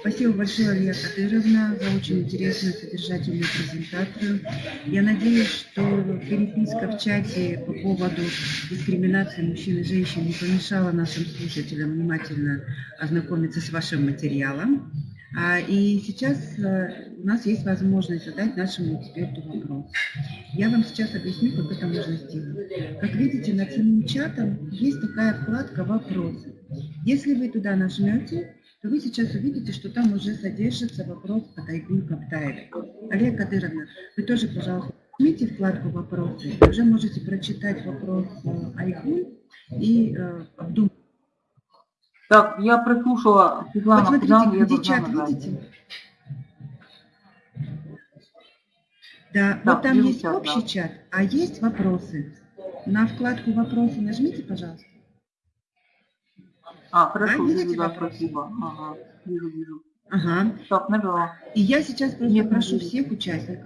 Speaker 1: спасибо большое, Алия Кадыровна, за очень интересную содержательную презентацию. Я надеюсь, что переписка в чате по поводу дискриминации мужчин и женщин не помешала нашим слушателям внимательно ознакомиться с вашим материалом. А, и сейчас э, у нас есть возможность задать нашему эксперту вопрос. Я вам сейчас объясню, как это можно сделать. Как видите, над самим чатом есть такая вкладка «Вопросы». Если вы туда нажмете, то вы сейчас увидите, что там уже содержится вопрос от Айгуль Каптаевой. Олег Кадыровна, вы тоже, пожалуйста, нажмите вкладку «Вопросы». Уже можете прочитать вопрос э, Айгуль и э, обдумать.
Speaker 2: Так, я прослушала, Светлана,
Speaker 1: вот
Speaker 2: куда
Speaker 1: смотрите,
Speaker 2: я
Speaker 1: где чат, видите? Да,
Speaker 2: Да,
Speaker 1: вот там есть
Speaker 2: чат,
Speaker 1: общий
Speaker 2: да.
Speaker 1: чат, а есть вопросы. На вкладку «Вопросы» нажмите, пожалуйста.
Speaker 2: А, хорошо,
Speaker 1: А,
Speaker 2: вижу, да,
Speaker 1: вопрос?
Speaker 2: спасибо. Ага, вижу, вижу.
Speaker 1: Ага.
Speaker 2: Так, нажала.
Speaker 1: И я сейчас просто
Speaker 2: Нет,
Speaker 1: прошу
Speaker 2: не
Speaker 1: всех участников,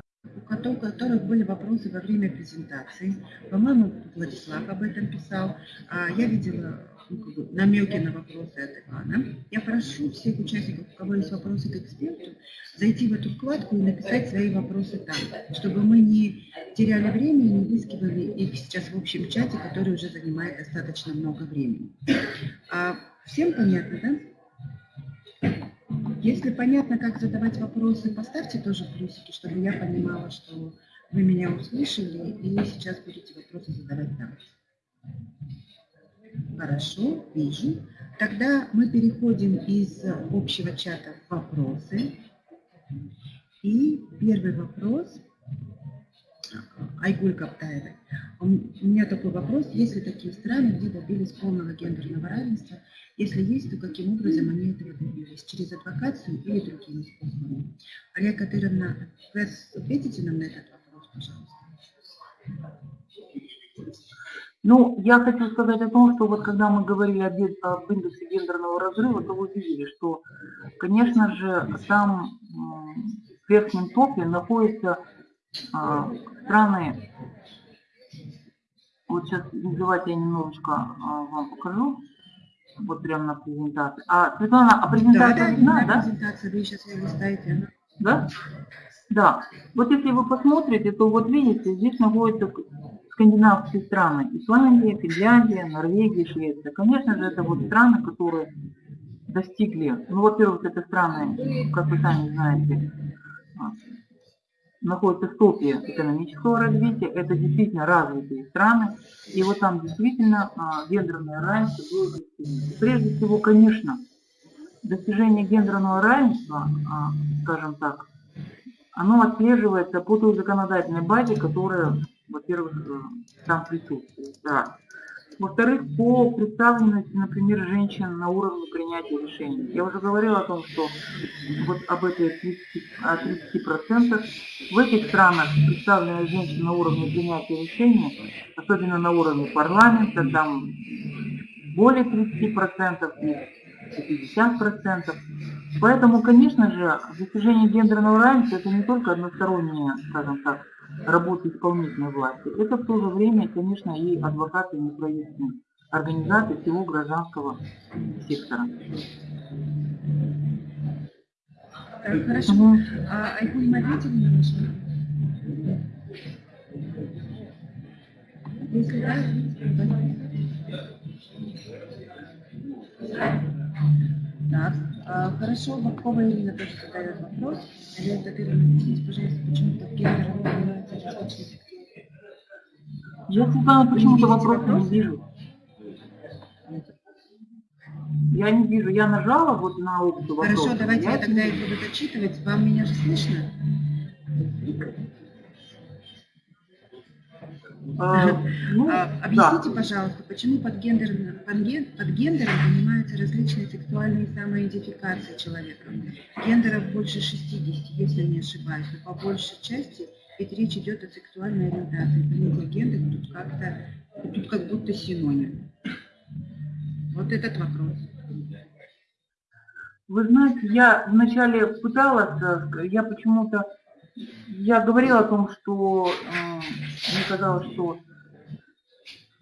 Speaker 1: у кото- у которых были вопросы во время презентации. По-моему, Владислав об этом писал. А я видела ну, как бы намеки на вопросы от Ивана. Я прошу всех участников, у кого есть вопросы к эксперту, зайти в эту вкладку и написать свои вопросы там, чтобы мы не теряли время и не выискивали их сейчас в общем чате, который уже занимает достаточно много времени. А Всем понятно, да? Если понятно, как задавать вопросы, поставьте тоже плюсики, чтобы я понимала, что вы меня услышали и сейчас будете вопросы задавать там. Хорошо, вижу. Тогда мы переходим из общего чата в вопросы. И первый вопрос Айгуль Каптаевой. У меня такой вопрос. Есть ли такие страны, где добились полного гендерного равенства? Если есть, то каким образом они этого добились? Через адвокацию или другими способами? Ария Кадыровна, вы ответите нам на этот вопрос, пожалуйста?
Speaker 2: Ну, я хочу сказать о том, что вот когда мы говорили ген- об индексе гендерного разрыва, то вы видели, что, конечно же, там в верхнем топе находятся а, страны, вот сейчас давайте я немножечко а, вам покажу, вот прямо на презентации. А, Светлана, а презентация
Speaker 1: да,
Speaker 2: видна,
Speaker 1: да,
Speaker 2: да?
Speaker 1: презентация, вы сейчас ее листаете. она-
Speaker 2: Да? Да. Вот если вы посмотрите, то вот видите, здесь находятся скандинавские страны. Исландия, Финляндия, Норвегия, Швеция. Конечно же, это вот страны, которые достигли, ну, во-первых, это страны, как вы сами знаете, находятся в топе экономического развития, это действительно развитые страны, и вот там действительно а, гендерное равенство было достигнуто. Прежде всего, конечно, достижение гендерного равенства, а, скажем так, оно отслеживается по той законодательной базе, которая, во-первых, э, там присутствует. Во-вторых, по представленности, например, женщин на уровне принятия решений. Я уже говорила о том, что вот об этой 30, о 30%. В этих странах представленность женщин на уровне принятия решений, особенно на уровне парламента, там более 30% и 50%. Поэтому, конечно же, достижение гендерного равенства это не только односторонняя, скажем так, работа исполнительной власти. Это в то же время, конечно, и адвокаты и неправительственные организации всего гражданского сектора.
Speaker 1: Так, хорошо.
Speaker 2: Мгм.
Speaker 1: А Айгуль, мы ответили на ваш? Если да. Так, хорошо, Бабкова Ирина тоже задает вопрос. Алена Татыровна, объясните, пожалуйста, почему так гендер развивается различные
Speaker 2: Я, Светлана, почему-то вопроса не вижу. Я не вижу. Я нажала вот на опцию вопроса.
Speaker 1: Хорошо, давайте я
Speaker 2: я
Speaker 1: тогда их буду зачитывать. Вам меня же слышно?
Speaker 2: Э, ну,
Speaker 1: А,
Speaker 2: да.
Speaker 1: Объясните, пожалуйста, почему под гендером, под, ген- под гендером понимаются различные сексуальные самоидентификации человека? Гендеров больше 60, если не ошибаюсь, но по большей части ведь речь идет о сексуальной ориентации. Понятие гендер тут как-то, тут как будто синоним. Вот этот вопрос.
Speaker 2: Вы знаете, я вначале пыталась, э, я почему-то, я говорила о том, что э, мне казалось, что,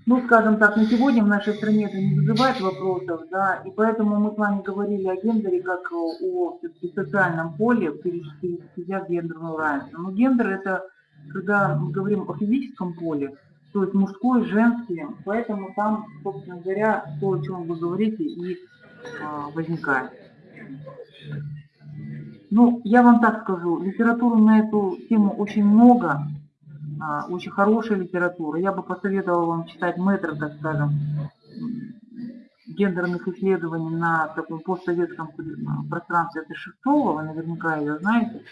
Speaker 2: ну, скажем так, на сегодня в нашей стране это не вызывает вопросов, да, и поэтому мы с вами говорили о гендере как о, всё-таки социальном поле, перечислях гендерного равенства. Но гендер это, когда мы говорим о физическом поле, то есть мужской, женский, поэтому там, собственно говоря, то, о чем вы говорите, и а, возникает. Ну, я вам так скажу, литературы на эту тему очень много, очень хорошая литература. Я бы посоветовала вам читать метр, так скажем, гендерных исследований на таком постсоветском э, пространстве. Это Шестого, вы наверняка ее знаете.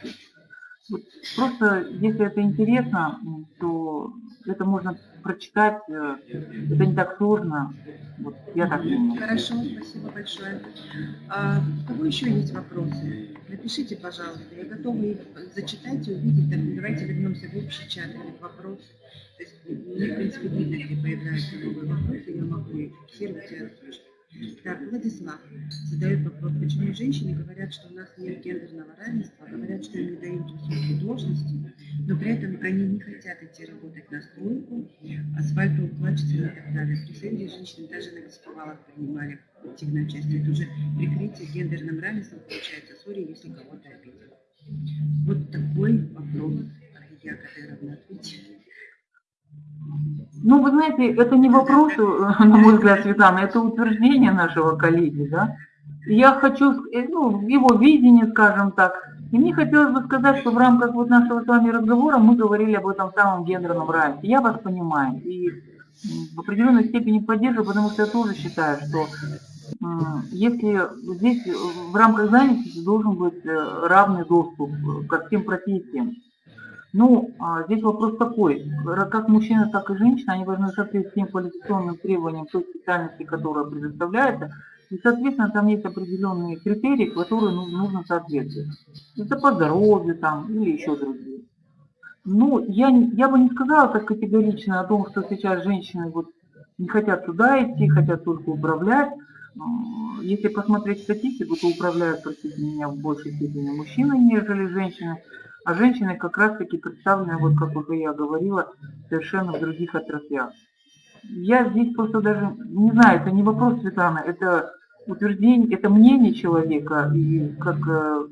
Speaker 2: Просто, если это интересно, то это можно прочитать, э, это не так сложно. Вот, я так думаю.
Speaker 1: Хорошо, спасибо большое. А, у кого еще есть вопросы? Напишите, пожалуйста. Я готова их зачитать и увидеть. Так, давайте вернемся в общий чат или в вопросы. То есть мне, в принципе, видно, где появляются новые вопросы, я могу их фиксировать и озвучить. Так, Владислав задает вопрос, почему женщины говорят, что у нас нет гендерного равенства, говорят, что им не дают высокие должности, но при этом они не хотят идти работать на стройку, асфальтоукладчицами и так далее. При союзе женщины даже на беспровалах принимали активное участие. Это уже прикрытие гендерным равенством получается. Сори, если кого-то обидел. Вот такой вопрос, Ария Кадыровна, ответьте.
Speaker 2: Ну, вы знаете, это не вопрос, э, на мой взгляд, Светлана, это утверждение нашего коллеги, да. Я хочу, э, ну, его видение, скажем так. И мне хотелось бы сказать, что в рамках вот нашего с вами разговора мы говорили об этом самом гендерном равенстве. Я вас понимаю и в определенной степени поддерживаю, потому что я тоже считаю, что если здесь э, в рамках занятости должен быть равный доступ ко всем профессиям. Ну, а, здесь вопрос такой, как мужчина, так и женщина, они должны соответствовать тем квалификационным требованиям той специальности, которая предоставляется, и, соответственно, там есть определенные критерии, которые ну, нужно соответствовать. Это по здоровью там или еще другие. Ну, я, я бы не сказала так категорично о том, что сейчас женщины вот не хотят туда идти, хотят только управлять. Если посмотреть статистику, то управляют, простите меня, в большей степени мужчины, нежели женщины. А женщины как раз-таки представлены, вот как уже я говорила, совершенно в других отраслях. Я здесь просто даже, не знаю, это не вопрос, Светлана, это утверждение, это мнение человека, и как э,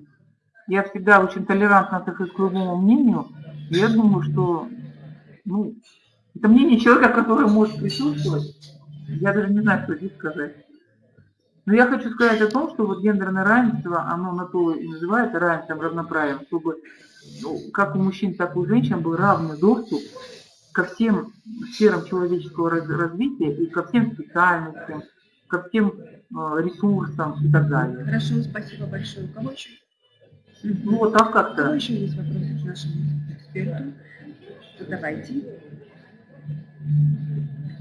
Speaker 2: я всегда очень толерантно отношусь к любому мнению, я думаю, что, ну, это мнение человека, который может присутствовать, я даже не знаю, что здесь сказать. Но я хочу сказать о том, что вот гендерное равенство, оно на то и называется равенством, равноправием, чтобы ну, как у мужчин, так и у женщин был равный доступ ко всем сферам человеческого раз- развития и ко всем специальностям, ко всем э, ресурсам и так далее.
Speaker 1: Хорошо, спасибо большое. У кого еще?
Speaker 2: Ну вот так
Speaker 1: У кого
Speaker 2: как-то.
Speaker 1: еще есть вопросы к нашему эксперту? Задавайте.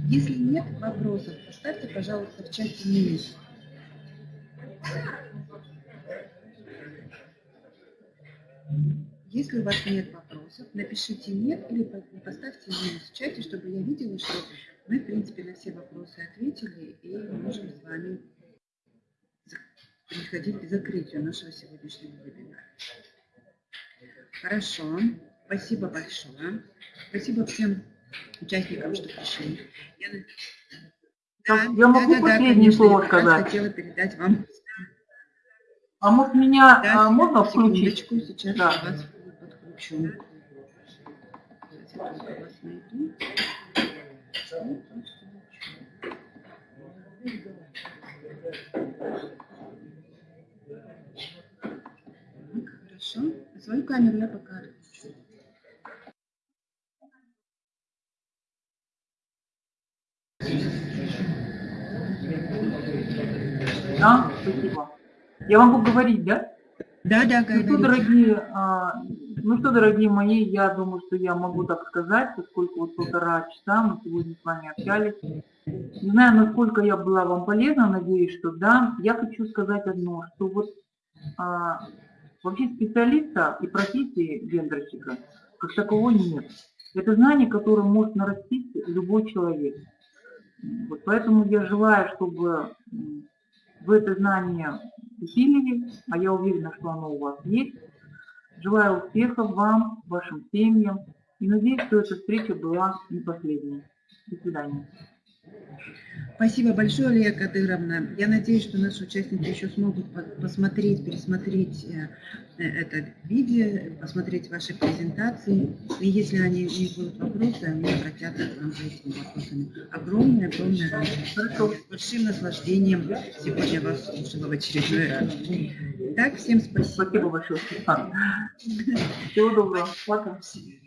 Speaker 1: Если нет вопросов, поставьте, пожалуйста, в чате минус. Если у вас нет вопросов, напишите нет или по- поставьте минус в чате, чтобы я видела, что мы, в принципе, на все вопросы ответили и можем с вами переходить к закрытию нашего сегодняшнего вебинара. Хорошо, спасибо большое. Спасибо всем участникам, что пришли. Я,
Speaker 2: Так, я могу последнее
Speaker 1: конечно,
Speaker 2: слово
Speaker 1: я
Speaker 2: сказать?
Speaker 1: хотела передать вам.
Speaker 2: А может меня
Speaker 1: Да,
Speaker 2: а, можно включить?
Speaker 1: сейчас
Speaker 2: Да.
Speaker 1: я вас подключу. Хорошо. Свою камеру я пока отключу.
Speaker 2: Да, спасибо. Я могу говорить, да?
Speaker 1: Да, да,
Speaker 2: Ну что,
Speaker 1: говорите.
Speaker 2: дорогие, а, ну что, дорогие мои, я думаю, что я могу так сказать, поскольку вот полтора часа мы сегодня с вами общались. Не знаю, насколько я была вам полезна, надеюсь, что да. Я хочу сказать одно, что вот а, вообще специалиста и профессии гендерщика как такового нет. Это знание, которое может нарастить любой человек. Вот поэтому я желаю, чтобы вы это знание усилили, а я уверена, что оно у вас есть. Желаю успехов вам, вашим семьям и надеюсь, что эта встреча была не последней. До свидания.
Speaker 1: Спасибо большое, Лия Кадыровна. Я надеюсь, что наши участники еще смогут по- посмотреть, пересмотреть э, э, это видео, посмотреть ваши презентации. И если они, у них будут вопросы, они обратятся к нам за этими вопросами. Огромное, огромное вам спасибо. С большим наслаждением сегодня вас слушала в очередной раз. Так, всем
Speaker 2: Спасибо
Speaker 1: спасибо.
Speaker 2: большое. Всего доброго. Пока.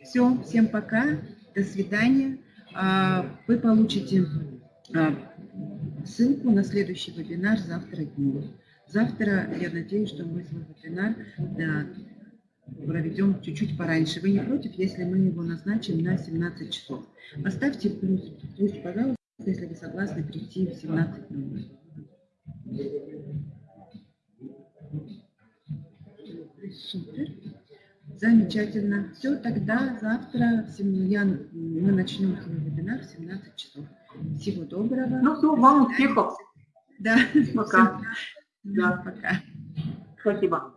Speaker 1: Все, всем пока, до свидания. А, Вы получите ссылку на следующий вебинар завтра днем. Завтра, я надеюсь, что мы свой вебинар да, проведем чуть-чуть пораньше. Вы не против, если мы его назначим на 17 часов? Поставьте плюс, плюс, пожалуйста, если вы согласны прийти в 17.00. Супер. Замечательно. Все, тогда завтра я- мы начнем вебинар в 17 часов. Всего доброго.
Speaker 2: Ну все, вам успехов.
Speaker 1: Да.
Speaker 2: Пока. Да.
Speaker 1: Пока.
Speaker 2: Спасибо.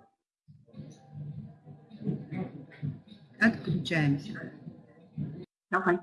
Speaker 1: Отключаемся.
Speaker 2: Давай.